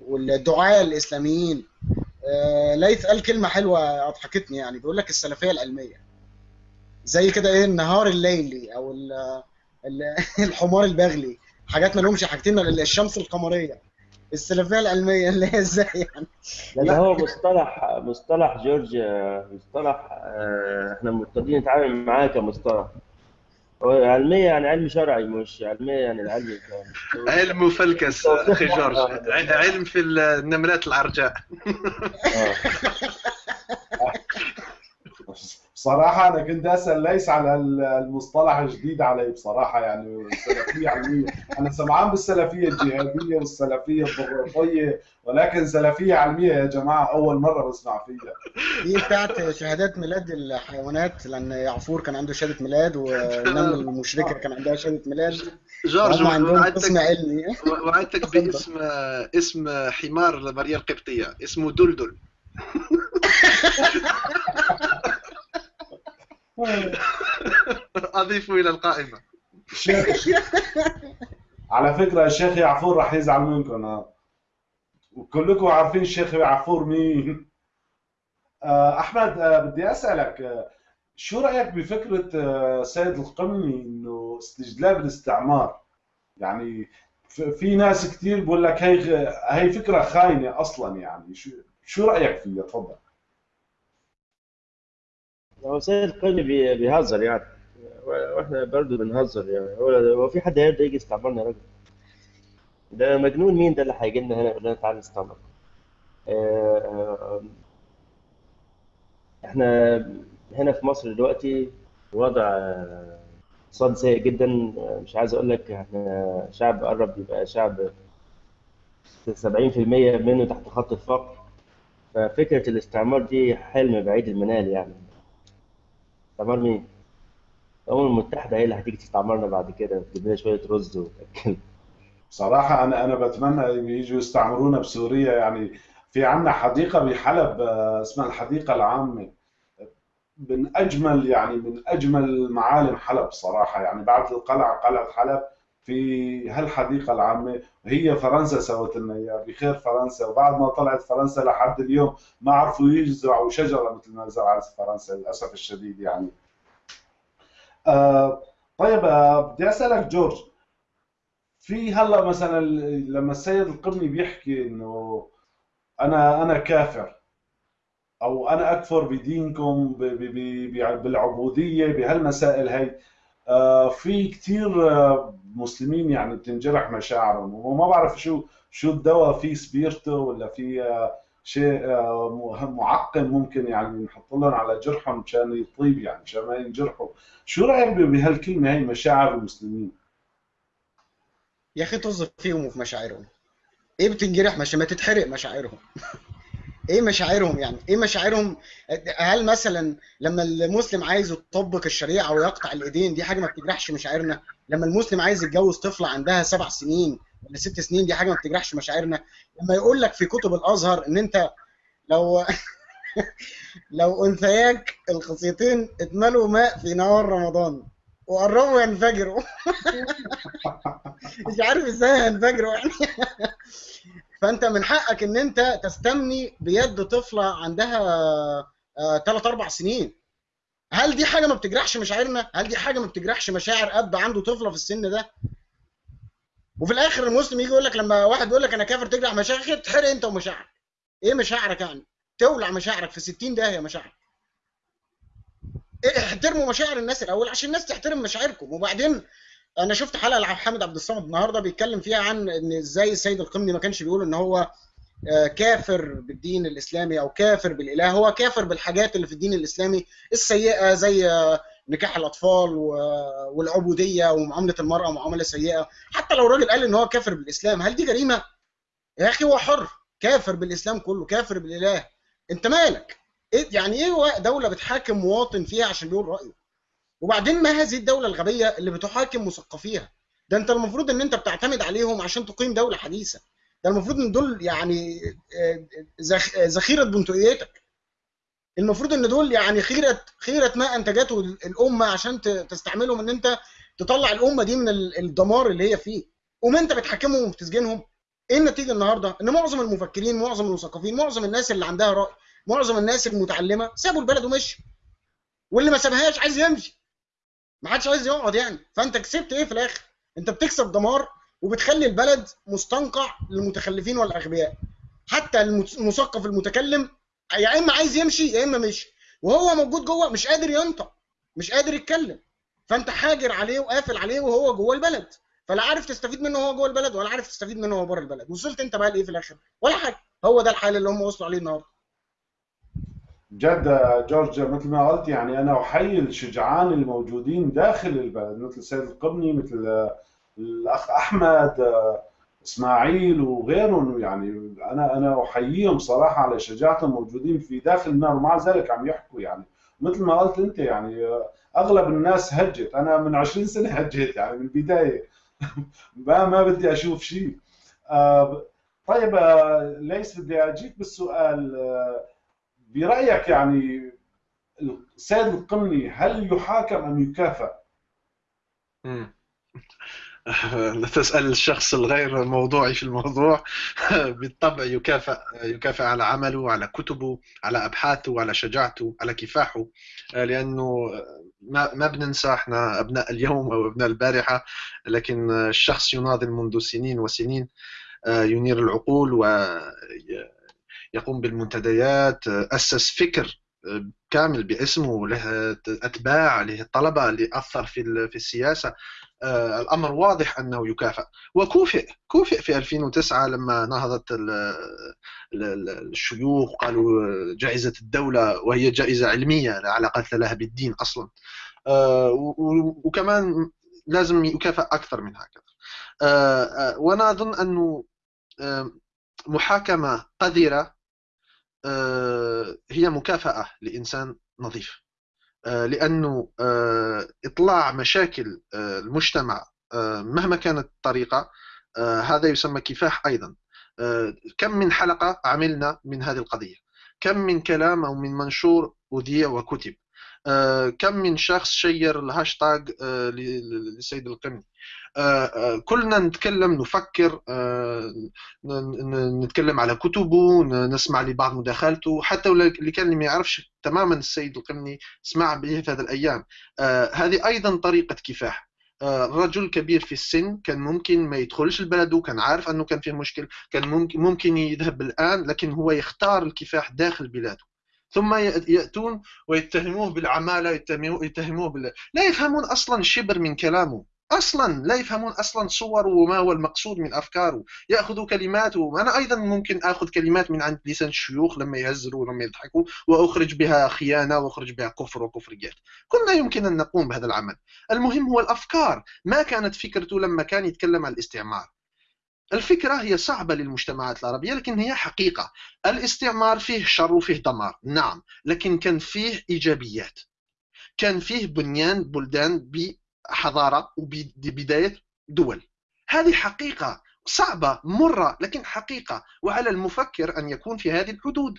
والدعاة الإسلاميين. آه، ليث قال كلمة حلوة أضحكتني يعني بيقول لك السلفية العلمية. زي كده إيه النهار الليلي أو الحمار البغلي. حاجات ما لهمش حاجتين الشمس القمرية. السلفية العلمية اللي هي إزاي يعني؟ لا هو مصطلح مصطلح جورج مصطلح آه، إحنا مرتضين نتعامل معاه كمصطلح. هو علمية يعني علم شرعي مش علمية يعني العلم علم مفلكس أخي جورج. علم في النملات العرجاء آه. بصراحة أنا كنت أسأل ليس على المصطلح الجديد علي بصراحة يعني السلفية علمية. أنا سمعان بالسلفية الجهادية والسلفية الضغوطية ولكن سلفية علمية يا جماعة أول مرة بسمع فيها. دي بتاعت شهادات ميلاد الحيوانات لأن يعفور كان عنده شهادة ميلاد والنمل المشركة كان عندها شهادة ميلاد. جورج وعدتك علمي. وعدتك باسم اسم حمار ماريا القبطية اسمه دلدل. اضيفه إلى القائمة. على فكرة الشيخ يعفور راح يزعل منكم. وكلكم عارفين الشيخ يعفور مين. آه، أحمد آه، بدي أسألك آه، شو رأيك بفكرة سيد القمني إنه استجلاب الاستعمار؟ يعني في ناس كثير بقول لك هي هي فكرة خاينة أصلا يعني. شو شو رأيك فيها؟ تفضل. هو سيد القرن بي- بيهزر يعني. وإحنا برضه بنهزر يعني. هو هو في حد هيرضى يجي يستعمرنا يا راجل ده مجنون مين ده اللي هيجي لنا هنا يقول لنا تعالى نستعمر آه، آه، إحنا هنا في مصر دلوقتي وضع اقتصاد سيء جدا. مش عايز أقول لك إحنا شعب قرب يبقى شعب 70% منه تحت خط الفقر. ففكرة الاستعمار دي حلم بعيد المنال يعني. استعمار مين؟ الأمم المتحدة هي اللي هتيجي تستعمرنا بعد كده؟ تجيب لنا شوية رز وتأكل بصراحة أنا أنا بتمنى يجوا يستعمرونا بسوريا. يعني في عندنا حديقة بحلب آه، اسمها الحديقة العامة. من أجمل يعني من أجمل معالم حلب صراحة. يعني بعد القلعة قلعة حلب في هالحديقة العامة. هي فرنسا سوت لنا إياها بخير فرنسا. وبعد ما طلعت فرنسا لحد اليوم ما عرفوا يزرعوا شجرة مثل ما زرعت فرنسا للأسف الشديد يعني. آه طيب آه بدي أسألك جورج في هلأ مثلا لما السيد القرني بيحكي إنه أنا أنا كافر أو أنا أكفر بدينكم بالعبودية بهالمسائل هي آه، في كثير آه، مسلمين يعني بتنجرح مشاعرهم وما بعرف شو شو الدواء في سبيرتو ولا في آه، شيء آه، معقم ممكن يعني نحط لهم على جرحهم مشان يطيب يعني مشان ما ينجرحوا. شو رأيك بهالكلمة هي مشاعر المسلمين؟ يا أخي طز فيهم وفي مشاعرهم. إيه بتنجرح؟ مش ما تتحرق مشاعرهم. إيه مشاعرهم يعني؟ إيه مشاعرهم؟ هل مثلا لما المسلم عايز يطبق الشريعة ويقطع الإيدين دي حاجة ما بتجرحش مشاعرنا. لما المسلم عايز يتجوز طفلة عندها سبع سنين ولا ست سنين دي حاجة ما بتجرحش مشاعرنا. لما يقول لك في كتب الأزهر إن أنت لو لو أنثياك الخصيتين اتملوا ماء في نهار رمضان وقربوا ينفجروا. مش عارف إزاي هينفجروا يعني. فانت من حقك ان انت تستمني بيد طفلة عندها ثلاث أربع سنين. هل دي حاجة ما بتجرحش مشاعرنا؟ هل دي حاجة ما بتجرحش مشاعر اب عنده طفلة في السن ده؟ وفي الآخر المسلم يجي يقول لك لما واحد يقول لك أنا كافر تجرح مشاعرك تحرق أنت ومشاعرك. إيه مشاعرك يعني؟ تولع مشاعرك في 60 داهية مشاعرك. إيه احترموا مشاعر الناس الأول عشان الناس تحترم مشاعركم. وبعدين أنا شفت حلقه لحامد عبد الصمد النهارده بيتكلم فيها عن ان إزاي السيد القمني ما كانش بيقول ان هو آه، كافر بالدين الاسلامي أو كافر بالاله هو كافر بالحاجات اللي في الدين الاسلامي السيئه زي آه، نكاح الاطفال والعبوديه ومعامله المراه معامله سيئه. حتى لو الراجل قال ان هو كافر بالاسلام هل دي جريمه؟ يا أخي هو حر كافر بالاسلام كله كافر بالاله. انت مالك؟ إيه يعني إيه دولة بتحاكم مواطن فيها عشان بيقول رأيه؟ وبعدين ما هذه الدولة الغبية اللي بتحاكم مثقفيها؟ ده انت المفروض ان انت بتعتمد عليهم عشان تقيم دولة حديثة. ده المفروض ان دول يعني آه، ذخ- ذخيرة بندقيتك المفروض ان دول يعني خيره خيره ما انتجته الأمة عشان تستعملهم ان انت تطلع الأمة دي من ال- الدمار اللي هي فيه. قوم انت بتحاكمهم وبتسجنهم. إيه النتيجة النهارده؟ ان معظم المفكرين معظم المثقفين معظم الناس اللي عندها رأي معظم الناس المتعلمة سابوا البلد ومشوا واللي ما سابهاش عايز يمشي. ما حدش عايز يقعد يعني. فأنت كسبت إيه في الآخر؟ أنت بتكسب دمار وبتخلي البلد مستنقع للمتخلفين والأغبياء. حتى المثقف المتكلم يا إما عايز يمشي يا إما مشي. وهو موجود جوه مش قادر ينطق مش قادر يتكلم. فأنت حاجر عليه وقافل عليه وهو جوه البلد. فلا عارف تستفيد منه وهو جوه البلد ولا عارف تستفيد منه وهو بره البلد. وصلت أنت بقى لإيه في الآخر؟ ولا حاجة. هو ده الحال اللي هم وصلوا عليه النهارده. جد جورج مثل ما قلت يعني أنا أحيي الشجعان الموجودين داخل البلد مثل سيد القبني مثل الأخ أحمد إسماعيل وغيرهم. يعني أنا أنا أحييهم صراحة على شجاعتهم موجودين في داخل النار ومع ذلك عم يحكوا يعني. مثل ما قلت أنت يعني أغلب الناس هجت أنا من 20 سنة هجيت يعني من البداية. ما ما بدي أشوف شيء. آه، طيب آه، ليس بدي اجيك بالسؤال آه، برأيك يعني السيد القمني هل يحاكم أم يكافئ؟ مم. تسأل الشخص الغير موضوعي في الموضوع بالطبع يكافئ يكافئ على عمله على كتبه على أبحاثه على شجاعته على كفاحه لأنه ما ما بننسى إحنا أبناء اليوم أو أبناء البارحة لكن الشخص يناضل منذ سنين وسنين ينير العقول ويقوم بالمنتديات أسس فكر كامل باسمه له أتباع له طلبة اللي أثر في في السياسة. آه، الأمر واضح أنه يكافئ. وكوفئ كوفئ في 2009 لما نهضت الشيوخ قالوا جائزة الدولة وهي جائزة علمية لا علاقة لها بالدين أصلا. آه، وكمان لازم يكافئ أكثر من هكذا. آه، وأنا أظن أنه محاكمة قذرة هي مكافأة لإنسان نظيف. آه، لأنه آه، إطلاع مشاكل آه، المجتمع مهما كانت الطريقة هذا يسمى كفاح أيضا. كم من حلقة عملنا من هذه القضية؟ كم من كلام أو من منشور اذيع وكتب؟ كم من شخص شير الهاشتاج للسيد القمني. آه، آه، كلنا نتكلم نفكر آه، نتكلم على كتبه نسمع لبعض مداخلته. حتى اللي كان ما يعرفش تماما السيد القمني سمع به في هذه الأيام. هذه أيضا طريقة كفاح. رجل كبير في السن كان ممكن ما يدخلش البلد وكان عارف أنه كان فيه مشكل كان ممكن يذهب الآن لكن هو يختار الكفاح داخل بلاده. ثم يأتون ويتهموه بالعمالة يتهموه بال... لا يفهمون أصلا شبر من كلامه. أصلا لا يفهمون أصلا صوره وما هو المقصود من أفكاره. ياخذوا كلمات وأنا أيضا ممكن آخذ كلمات من عند لسان الشيوخ لما يهزروا ولما يضحكوا وأخرج بها خيانة وأخرج بها كفر وكفريات كلنا يمكن أن نقوم بهذا العمل. المهم هو الأفكار. ما كانت فكرته لما كان يتكلم عن الاستعمار. الفكرة هي صعبة للمجتمعات العربية لكن هي حقيقة. الاستعمار فيه شر وفيه دمار نعم لكن كان فيه إيجابيات. كان فيه بنيان بلدان حضاره وبدايه دول. هذه حقيقة صعبة مرة لكن حقيقة. وعلى المفكر أن يكون في هذه الحدود.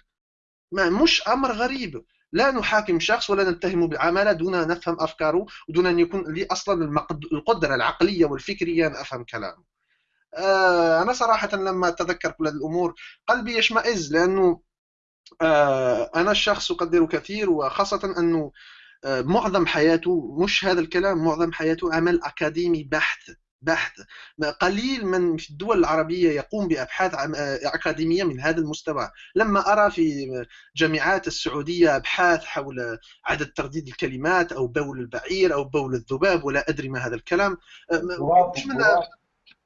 ما مش أمر غريب. لا نحاكم شخص ولا نتهمه بعمله دون أن نفهم أفكاره ودون أن يكون لي أصلا القدرة العقلية والفكرية أن أفهم كلامه. آه أنا صراحة لما أتذكر كل هذه الأمور قلبي يشمئز لأنه آه أنا الشخص اقدره كثير وخاصة أنه معظم حياته مش هذا الكلام معظم حياته عمل أكاديمي بحث بحث قليل من في الدول العربية يقوم بأبحاث أكاديمية من هذا المستوى. لما أرى في جامعات السعودية أبحاث حول عدد ترديد الكلمات أو بول البعير أو بول الذباب ولا أدري ما هذا الكلام مش من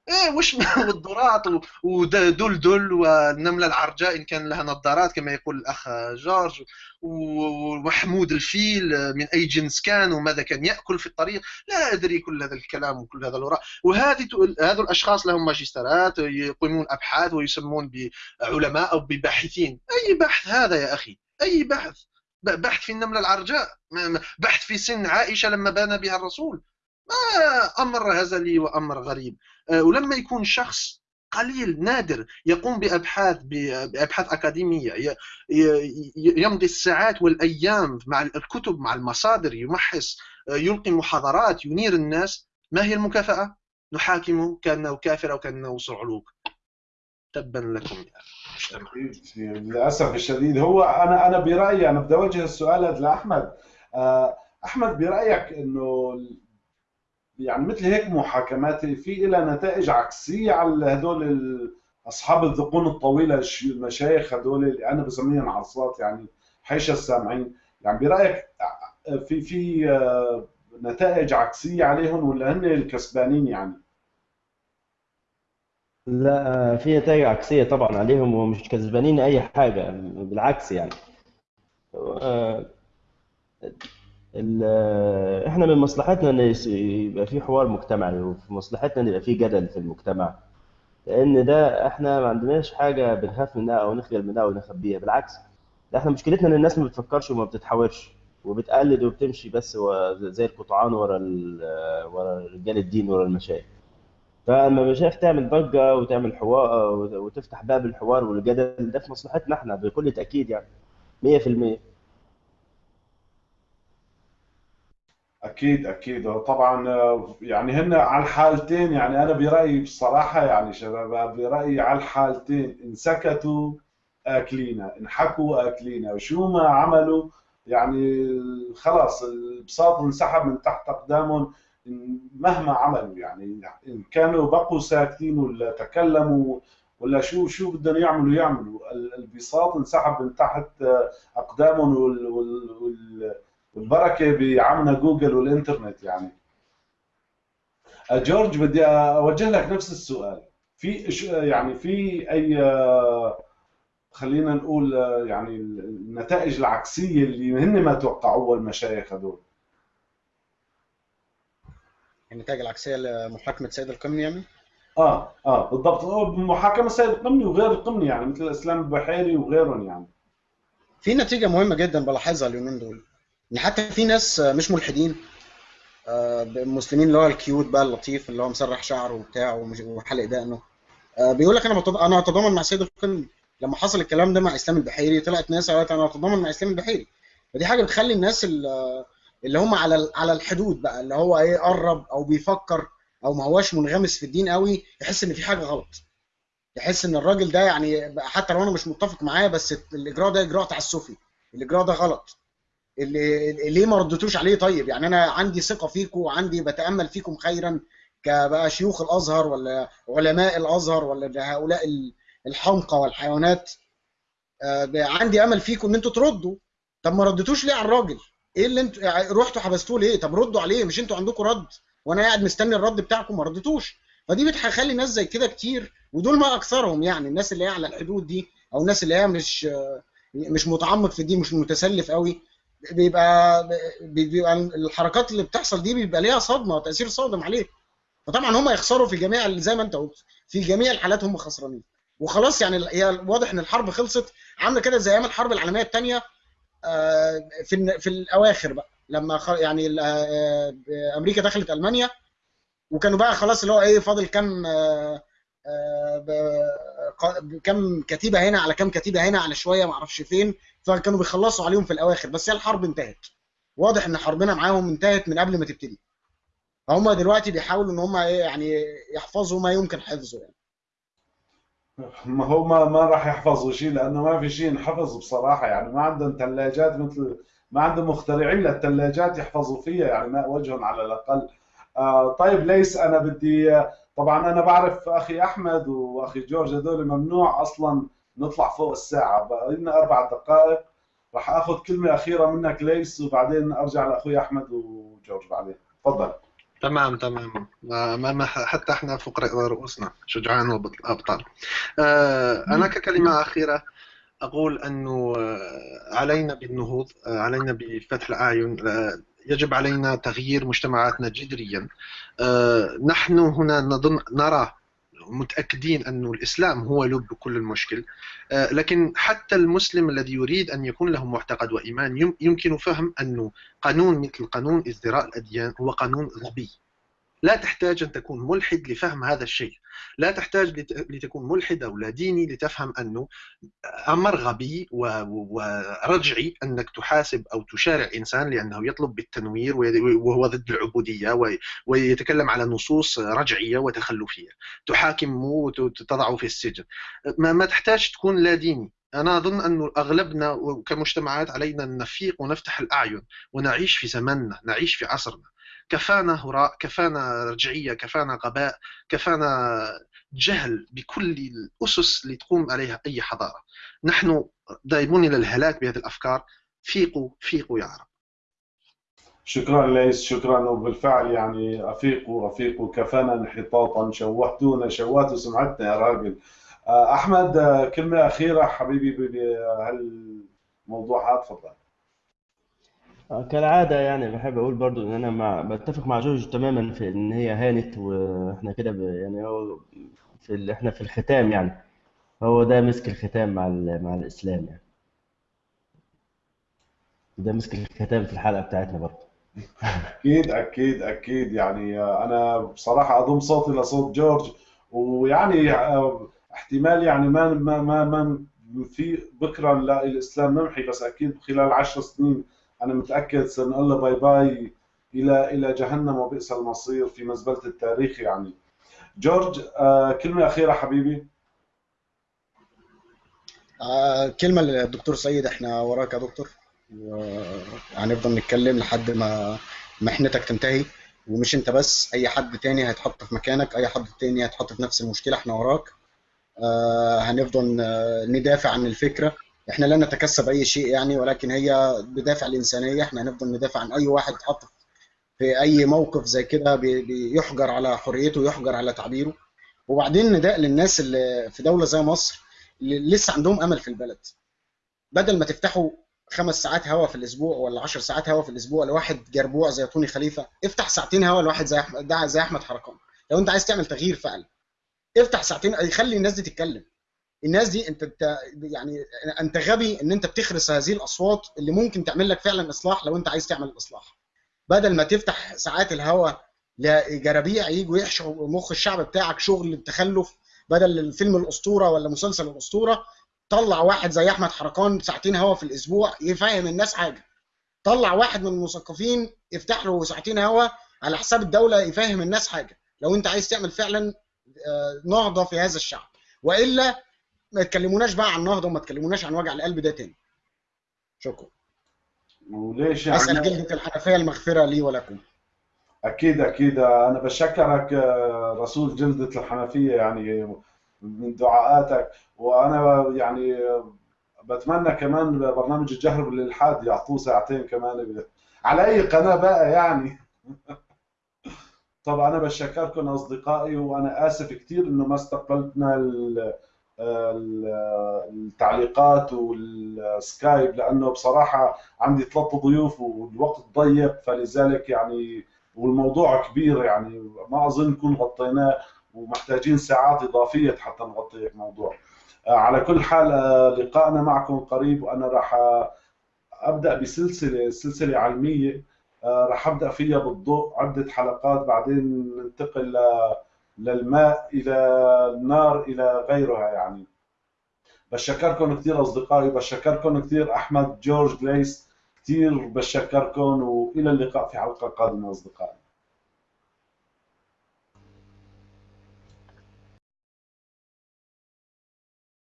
إيه وش والذرات ودلدل والنملة العرجاء إن كان لها نظارات كما يقول الأخ جورج ومحمود الفيل من أي جنس كان وماذا كان يأكل في الطريق. لا أدري كل هذا الكلام وكل هذا الوراء. وهذه هذو الأشخاص لهم ماجستيرات يقيمون أبحاث ويسمون بعلماء أو بباحثين. أي بحث هذا يا أخي؟ أي بحث؟ بحث في النملة العرجاء. بحث في سن عائشة لما بان بها الرسول. ما أمر هزلي وأمر غريب. ولما يكون شخص قليل نادر يقوم بأبحاث بأبحاث أكاديمية يمضي الساعات والأيام مع الكتب مع المصادر يمحص آه، يلقي محاضرات ينير الناس ما هي المكافأة؟ نحاكمه كأنه كافر أو كأنه صعلوك. تبا لكم. يا للأسف الشديد. هو أنا أنا برأيي أنا بدي أوجه السؤال لأحمد. آه، أحمد برأيك إنه يعني مثل هيك محاكمات في لها نتائج عكسية على هدول أصحاب الذقون الطويلة المشايخ هدول اللي أنا بسميهم عصات يعني حيش السامعين يعني برأيك في في آه، نتائج عكسية عليهم ولا هن الكسبانين يعني؟ لا في نتائج عكسية طبعا عليهم ومش كسبانين أي حاجة بالعكس يعني آه، إحنا من مصلحتنا إن يبقى في حوار مجتمعي وفي مصلحتنا إن يبقى في جدل في المجتمع لأن ده إحنا ما عندناش حاجة بنخاف منها أو نخجل منها أو نخبيها بالعكس ده إحنا مشكلتنا إن الناس ما بتفكرش وما بتتحاورش وبتقلد وبتمشي بس زي القطعان ورا ورا رجال الدين ورا المشايخ. فلما المشايخ تعمل ضجة وتعمل حوار وتفتح باب الحوار والجدل ده في مصلحتنا إحنا بكل تأكيد يعني 100% أكيد أكيد. طبعا آه، يعني هن على الحالتين يعني أنا برأيي بصراحة يعني شباب برأيي على الحالتين. ان سكتوا أكلينا ان حكوا أكلينا. وشو ما عملوا يعني خلاص البساط انسحب من تحت أقدامهم. مهما عملوا يعني إن كانوا بقوا ساكتين ولا تكلموا ولا شو شو بدهم يعملوا يعملوا. البساط انسحب من تحت أقدامهم والبركه بعمنا جوجل والإنترنت يعني. جورج بدي أوجه لك نفس السؤال. في يعني في أي خلينا نقول يعني النتائج العكسية اللي هن ما توقعوها المشايخ هذول النتائج العكسية لمحاكمة سيد القمني يعني؟ آه آه بالضبط. محاكمة سيد القمني وغير القمني يعني مثل الإسلام البحيري وغيرهم يعني. في نتيجة مهمة جدا بلاحظها اليومين دول. ان حتى في ناس مش ملحدين آه، مسلمين اللي هو الكيوت بقى اللطيف اللي هو مسرح شعره وبتاع وحلق دقنه. آه، بيقول لك أنا أنا أتضامن مع سيد القمني لما حصل الكلام ده مع إسلام البحيري طلعت ناس قالت أنا أتضامن مع إسلام البحيري. فدي حاجة بتخلي الناس اللي هم على على الحدود بقى اللي هو إيه قرب أو بيفكر أو ما هواش منغمس في الدين قوي يحس إن في حاجة غلط. يحس إن الراجل ده يعني حتى لو أنا مش متفق معاه بس الإجراء ده إجراء تعسفي. الإجراء ده غلط. اللي ليه ما ردتوش عليه؟ طيب يعني أنا عندي ثقة فيكم وعندي بتأمل فيكم خيرا كبقى شيوخ الأزهر ولا علماء الأزهر ولا هؤلاء الحمقى والحيوانات. آه، عندي أمل فيكم إن أنتوا تردوا. طب ما ردتوش ليه على الراجل؟ إيه اللي أنتوا يعني رحتوا حبستوه ليه؟ طب ردوا عليه مش أنتوا عندكم رد؟ وأنا قاعد مستني الرد بتاعكم ما ردتوش. فدي بتخلي ناس زي كده كتير ودول ما أكثرهم يعني الناس اللي هي على الحدود دي أو الناس اللي هي مش مش متعمق في الدين مش متسلف قوي. بيبقى بيبقى الحركات اللي بتحصل دي بيبقى ليها صدمة وتأثير صادم عليه فطبعا هم يخسروا في جميع زي ما انت قلت في جميع الحالات هم خسرانين. وخلاص يعني هي واضح إن الحرب خلصت عاملة كده زي أيام الحرب العالمية الثانية آه، في في الأواخر بقى لما يعني آه، أمريكا دخلت ألمانيا وكانوا بقى خلاص اللي هو إيه فاضل كام آه، كم كتيبة هنا على كم كتيبة هنا على شوية ما أعرفش فين. فكانوا بيخلصوا عليهم في الأواخر. بس هي الحرب انتهت. واضح إن حربنا معاهم انتهت من قبل ما تبتدي. فهم دلوقتي بيحاولوا إن هم إيه يعني يحفظوا ما يمكن حفظه يعني. ما هو ما ما راح يحفظوا شيء لأنه ما في شيء ينحفظ بصراحة. يعني ما عندهم ثلاجات مثل ما عندهم مخترعين للثلاجات يحفظوا فيها يعني ماء وجههم على الأقل. آه طيب ليس أنا بدي طبعا أنا بعرف أخي أحمد وأخي جورج هذول ممنوع أصلا نطلع فوق الساعة. بقى لنا أربع دقائق. راح آخذ كلمة أخيرة منك ليس وبعدين أرجع لأخوي أحمد وجورج بعدين. تفضل. تمام تمام. ما حتى إحنا فوق رؤوسنا شجعان وابطال آه، أنا ككلمة أخيرة أقول أنه آه، علينا بالنهوض آه، علينا بفتح الأعين. يجب علينا تغيير مجتمعاتنا جذريا. نحن هنا نظن نرى متأكدين أن الإسلام هو لب كل المشكل. لكن حتى المسلم الذي يريد أن يكون له معتقد وإيمان يمكن فهم أنه قانون مثل قانون ازدراء الأديان هو قانون غبي. لا تحتاج أن تكون ملحد لفهم هذا الشيء. لا تحتاج لتكون ملحد أو لا ديني لتفهم أنه أمر غبي ورجعي أنك تحاسب أو تشارع إنسان لأنه يطلب بالتنوير وهو ضد العبودية ويتكلم على نصوص رجعية وتخلفية. تحاكمه وتضعه في السجن. ما, تحتاج تكون لا ديني. أنا أظن أن أغلبنا كمجتمعات علينا أن نفيق ونفتح الأعين ونعيش في زمننا نعيش في عصرنا. كفانا هراء كفانا رجعية كفانا غباء كفانا جهل بكل الأسس اللي تقوم عليها أي حضارة. نحن ذاهبون إلى الهلاك بهذه الأفكار. فيقوا فيقوا يا عرب شكرا ليس شكرا وبالفعل يعني أفيقوا أفيقوا كفانا انحطاطا شوهتونا شوهتوا سمعتنا يا راجل. آه، أحمد آه، كلمة أخيرة حبيبي بهالموضوع هذا تفضل. كالعادة يعني بحب أقول برضو إن أنا مع بتفق مع جورج تماما في إن هي هانت وإحنا كده ب... يعني هو في ال... إحنا في الختام يعني. هو ده مسك الختام مع ال... مع الإسلام يعني. ده مسك الختام في الحلقة بتاعتنا برضو. أكيد أكيد أكيد. يعني أنا بصراحة أضم صوتي لصوت جورج. ويعني آه، احتمال يعني ما ما ما, ما في بكرة نلاقي الإسلام نمحي بس أكيد خلال عشر سنين أنا متأكد سنقول له bye bye إلى إلى جهنم وبئس المصير في مزبلة التاريخ يعني. جورج آه، كلمة أخيرة حبيبي. آه، كلمة للدكتور سيد إحنا وراك يا دكتور. وهنفضل نتكلم لحد ما محنتك تنتهي. ومش أنت بس أي حد تاني هيتحط في مكانك أي حد تاني هيتحط في نفس المشكلة إحنا وراك. آه، هنفضل ندافع عن الفكرة. إحنا لا نتكسب أي شيء يعني ولكن هي بدافع الإنسانية. إحنا هنفضل ندافع عن أي واحد اتحط في أي موقف زي كده بي- بيحجر على حريته ويحجر على تعبيره. وبعدين نداء للناس اللي في دولة زي مصر اللي لسه عندهم أمل في البلد. بدل ما تفتحوا خمس ساعات هوا في الأسبوع ولا 10 ساعات هوا في الأسبوع لواحد جربوع زي توني خليفة افتح ساعتين هوا لواحد زي احمد زي أحمد حركان. لو أنت عايز تعمل تغيير فعلا افتح ساعتين يخلي الناس دي تتكلم. الناس دي انت يعني انت غبي ان انت بتخرس هذه الاصوات اللي ممكن تعمل لك فعلا إصلاح لو انت عايز تعمل الاصلاح بدل ما تفتح ساعات الهوا لجرابيع يجوا يحشوا مخ الشعب بتاعك شغل بتخلف بدل الفيلم الأسطورة ولا مسلسل الأسطورة طلع واحد زي أحمد حركان ساعتين هوا في الأسبوع يفهم الناس حاجة. طلع واحد من المثقفين يفتح له ساعتين هوا على حساب الدولة يفهم الناس حاجة. لو انت عايز تعمل فعلا آه، نهضة في هذا الشعب. وإلا ما تكلموناش بقى عن نهضه وما تكلموناش عن وجع القلب ده تاني. شكرا. وليش أسأل يعني جلده الحنفية المغفرة لي ولكم. أكيد أكيد. أنا بشكرك رسول جلدة الحنفية يعني من دعاءاتك. وأنا يعني بتمنى كمان برنامج الجهر بالالحاد يعطوه ساعتين كمان. على أي قناة بقى يعني؟ طبعا أنا بشكركم أصدقائي وأنا آسف كثير إنه ما ال- التعليقات والسكايب لأنه بصراحة عندي ثلاث ضيوف والوقت ضيق فلذلك يعني والموضوع كبير يعني ما أظن نكون غطيناه ومحتاجين ساعات إضافية حتى نغطي هيك موضوع آه، على كل حال آه، لقائنا معكم قريب وأنا راح أبدأ بسلسلة سلسلة علمية آه، راح أبدأ فيها بالضوء عدة حلقات بعدين ننتقل ل- للماء إلى النار إلى غيرها يعني. بشكركم كثير أصدقائي بشكركم كثير أحمد جورج ليس كثير بشكركم وإلى اللقاء في حلقة قادمة أصدقائي.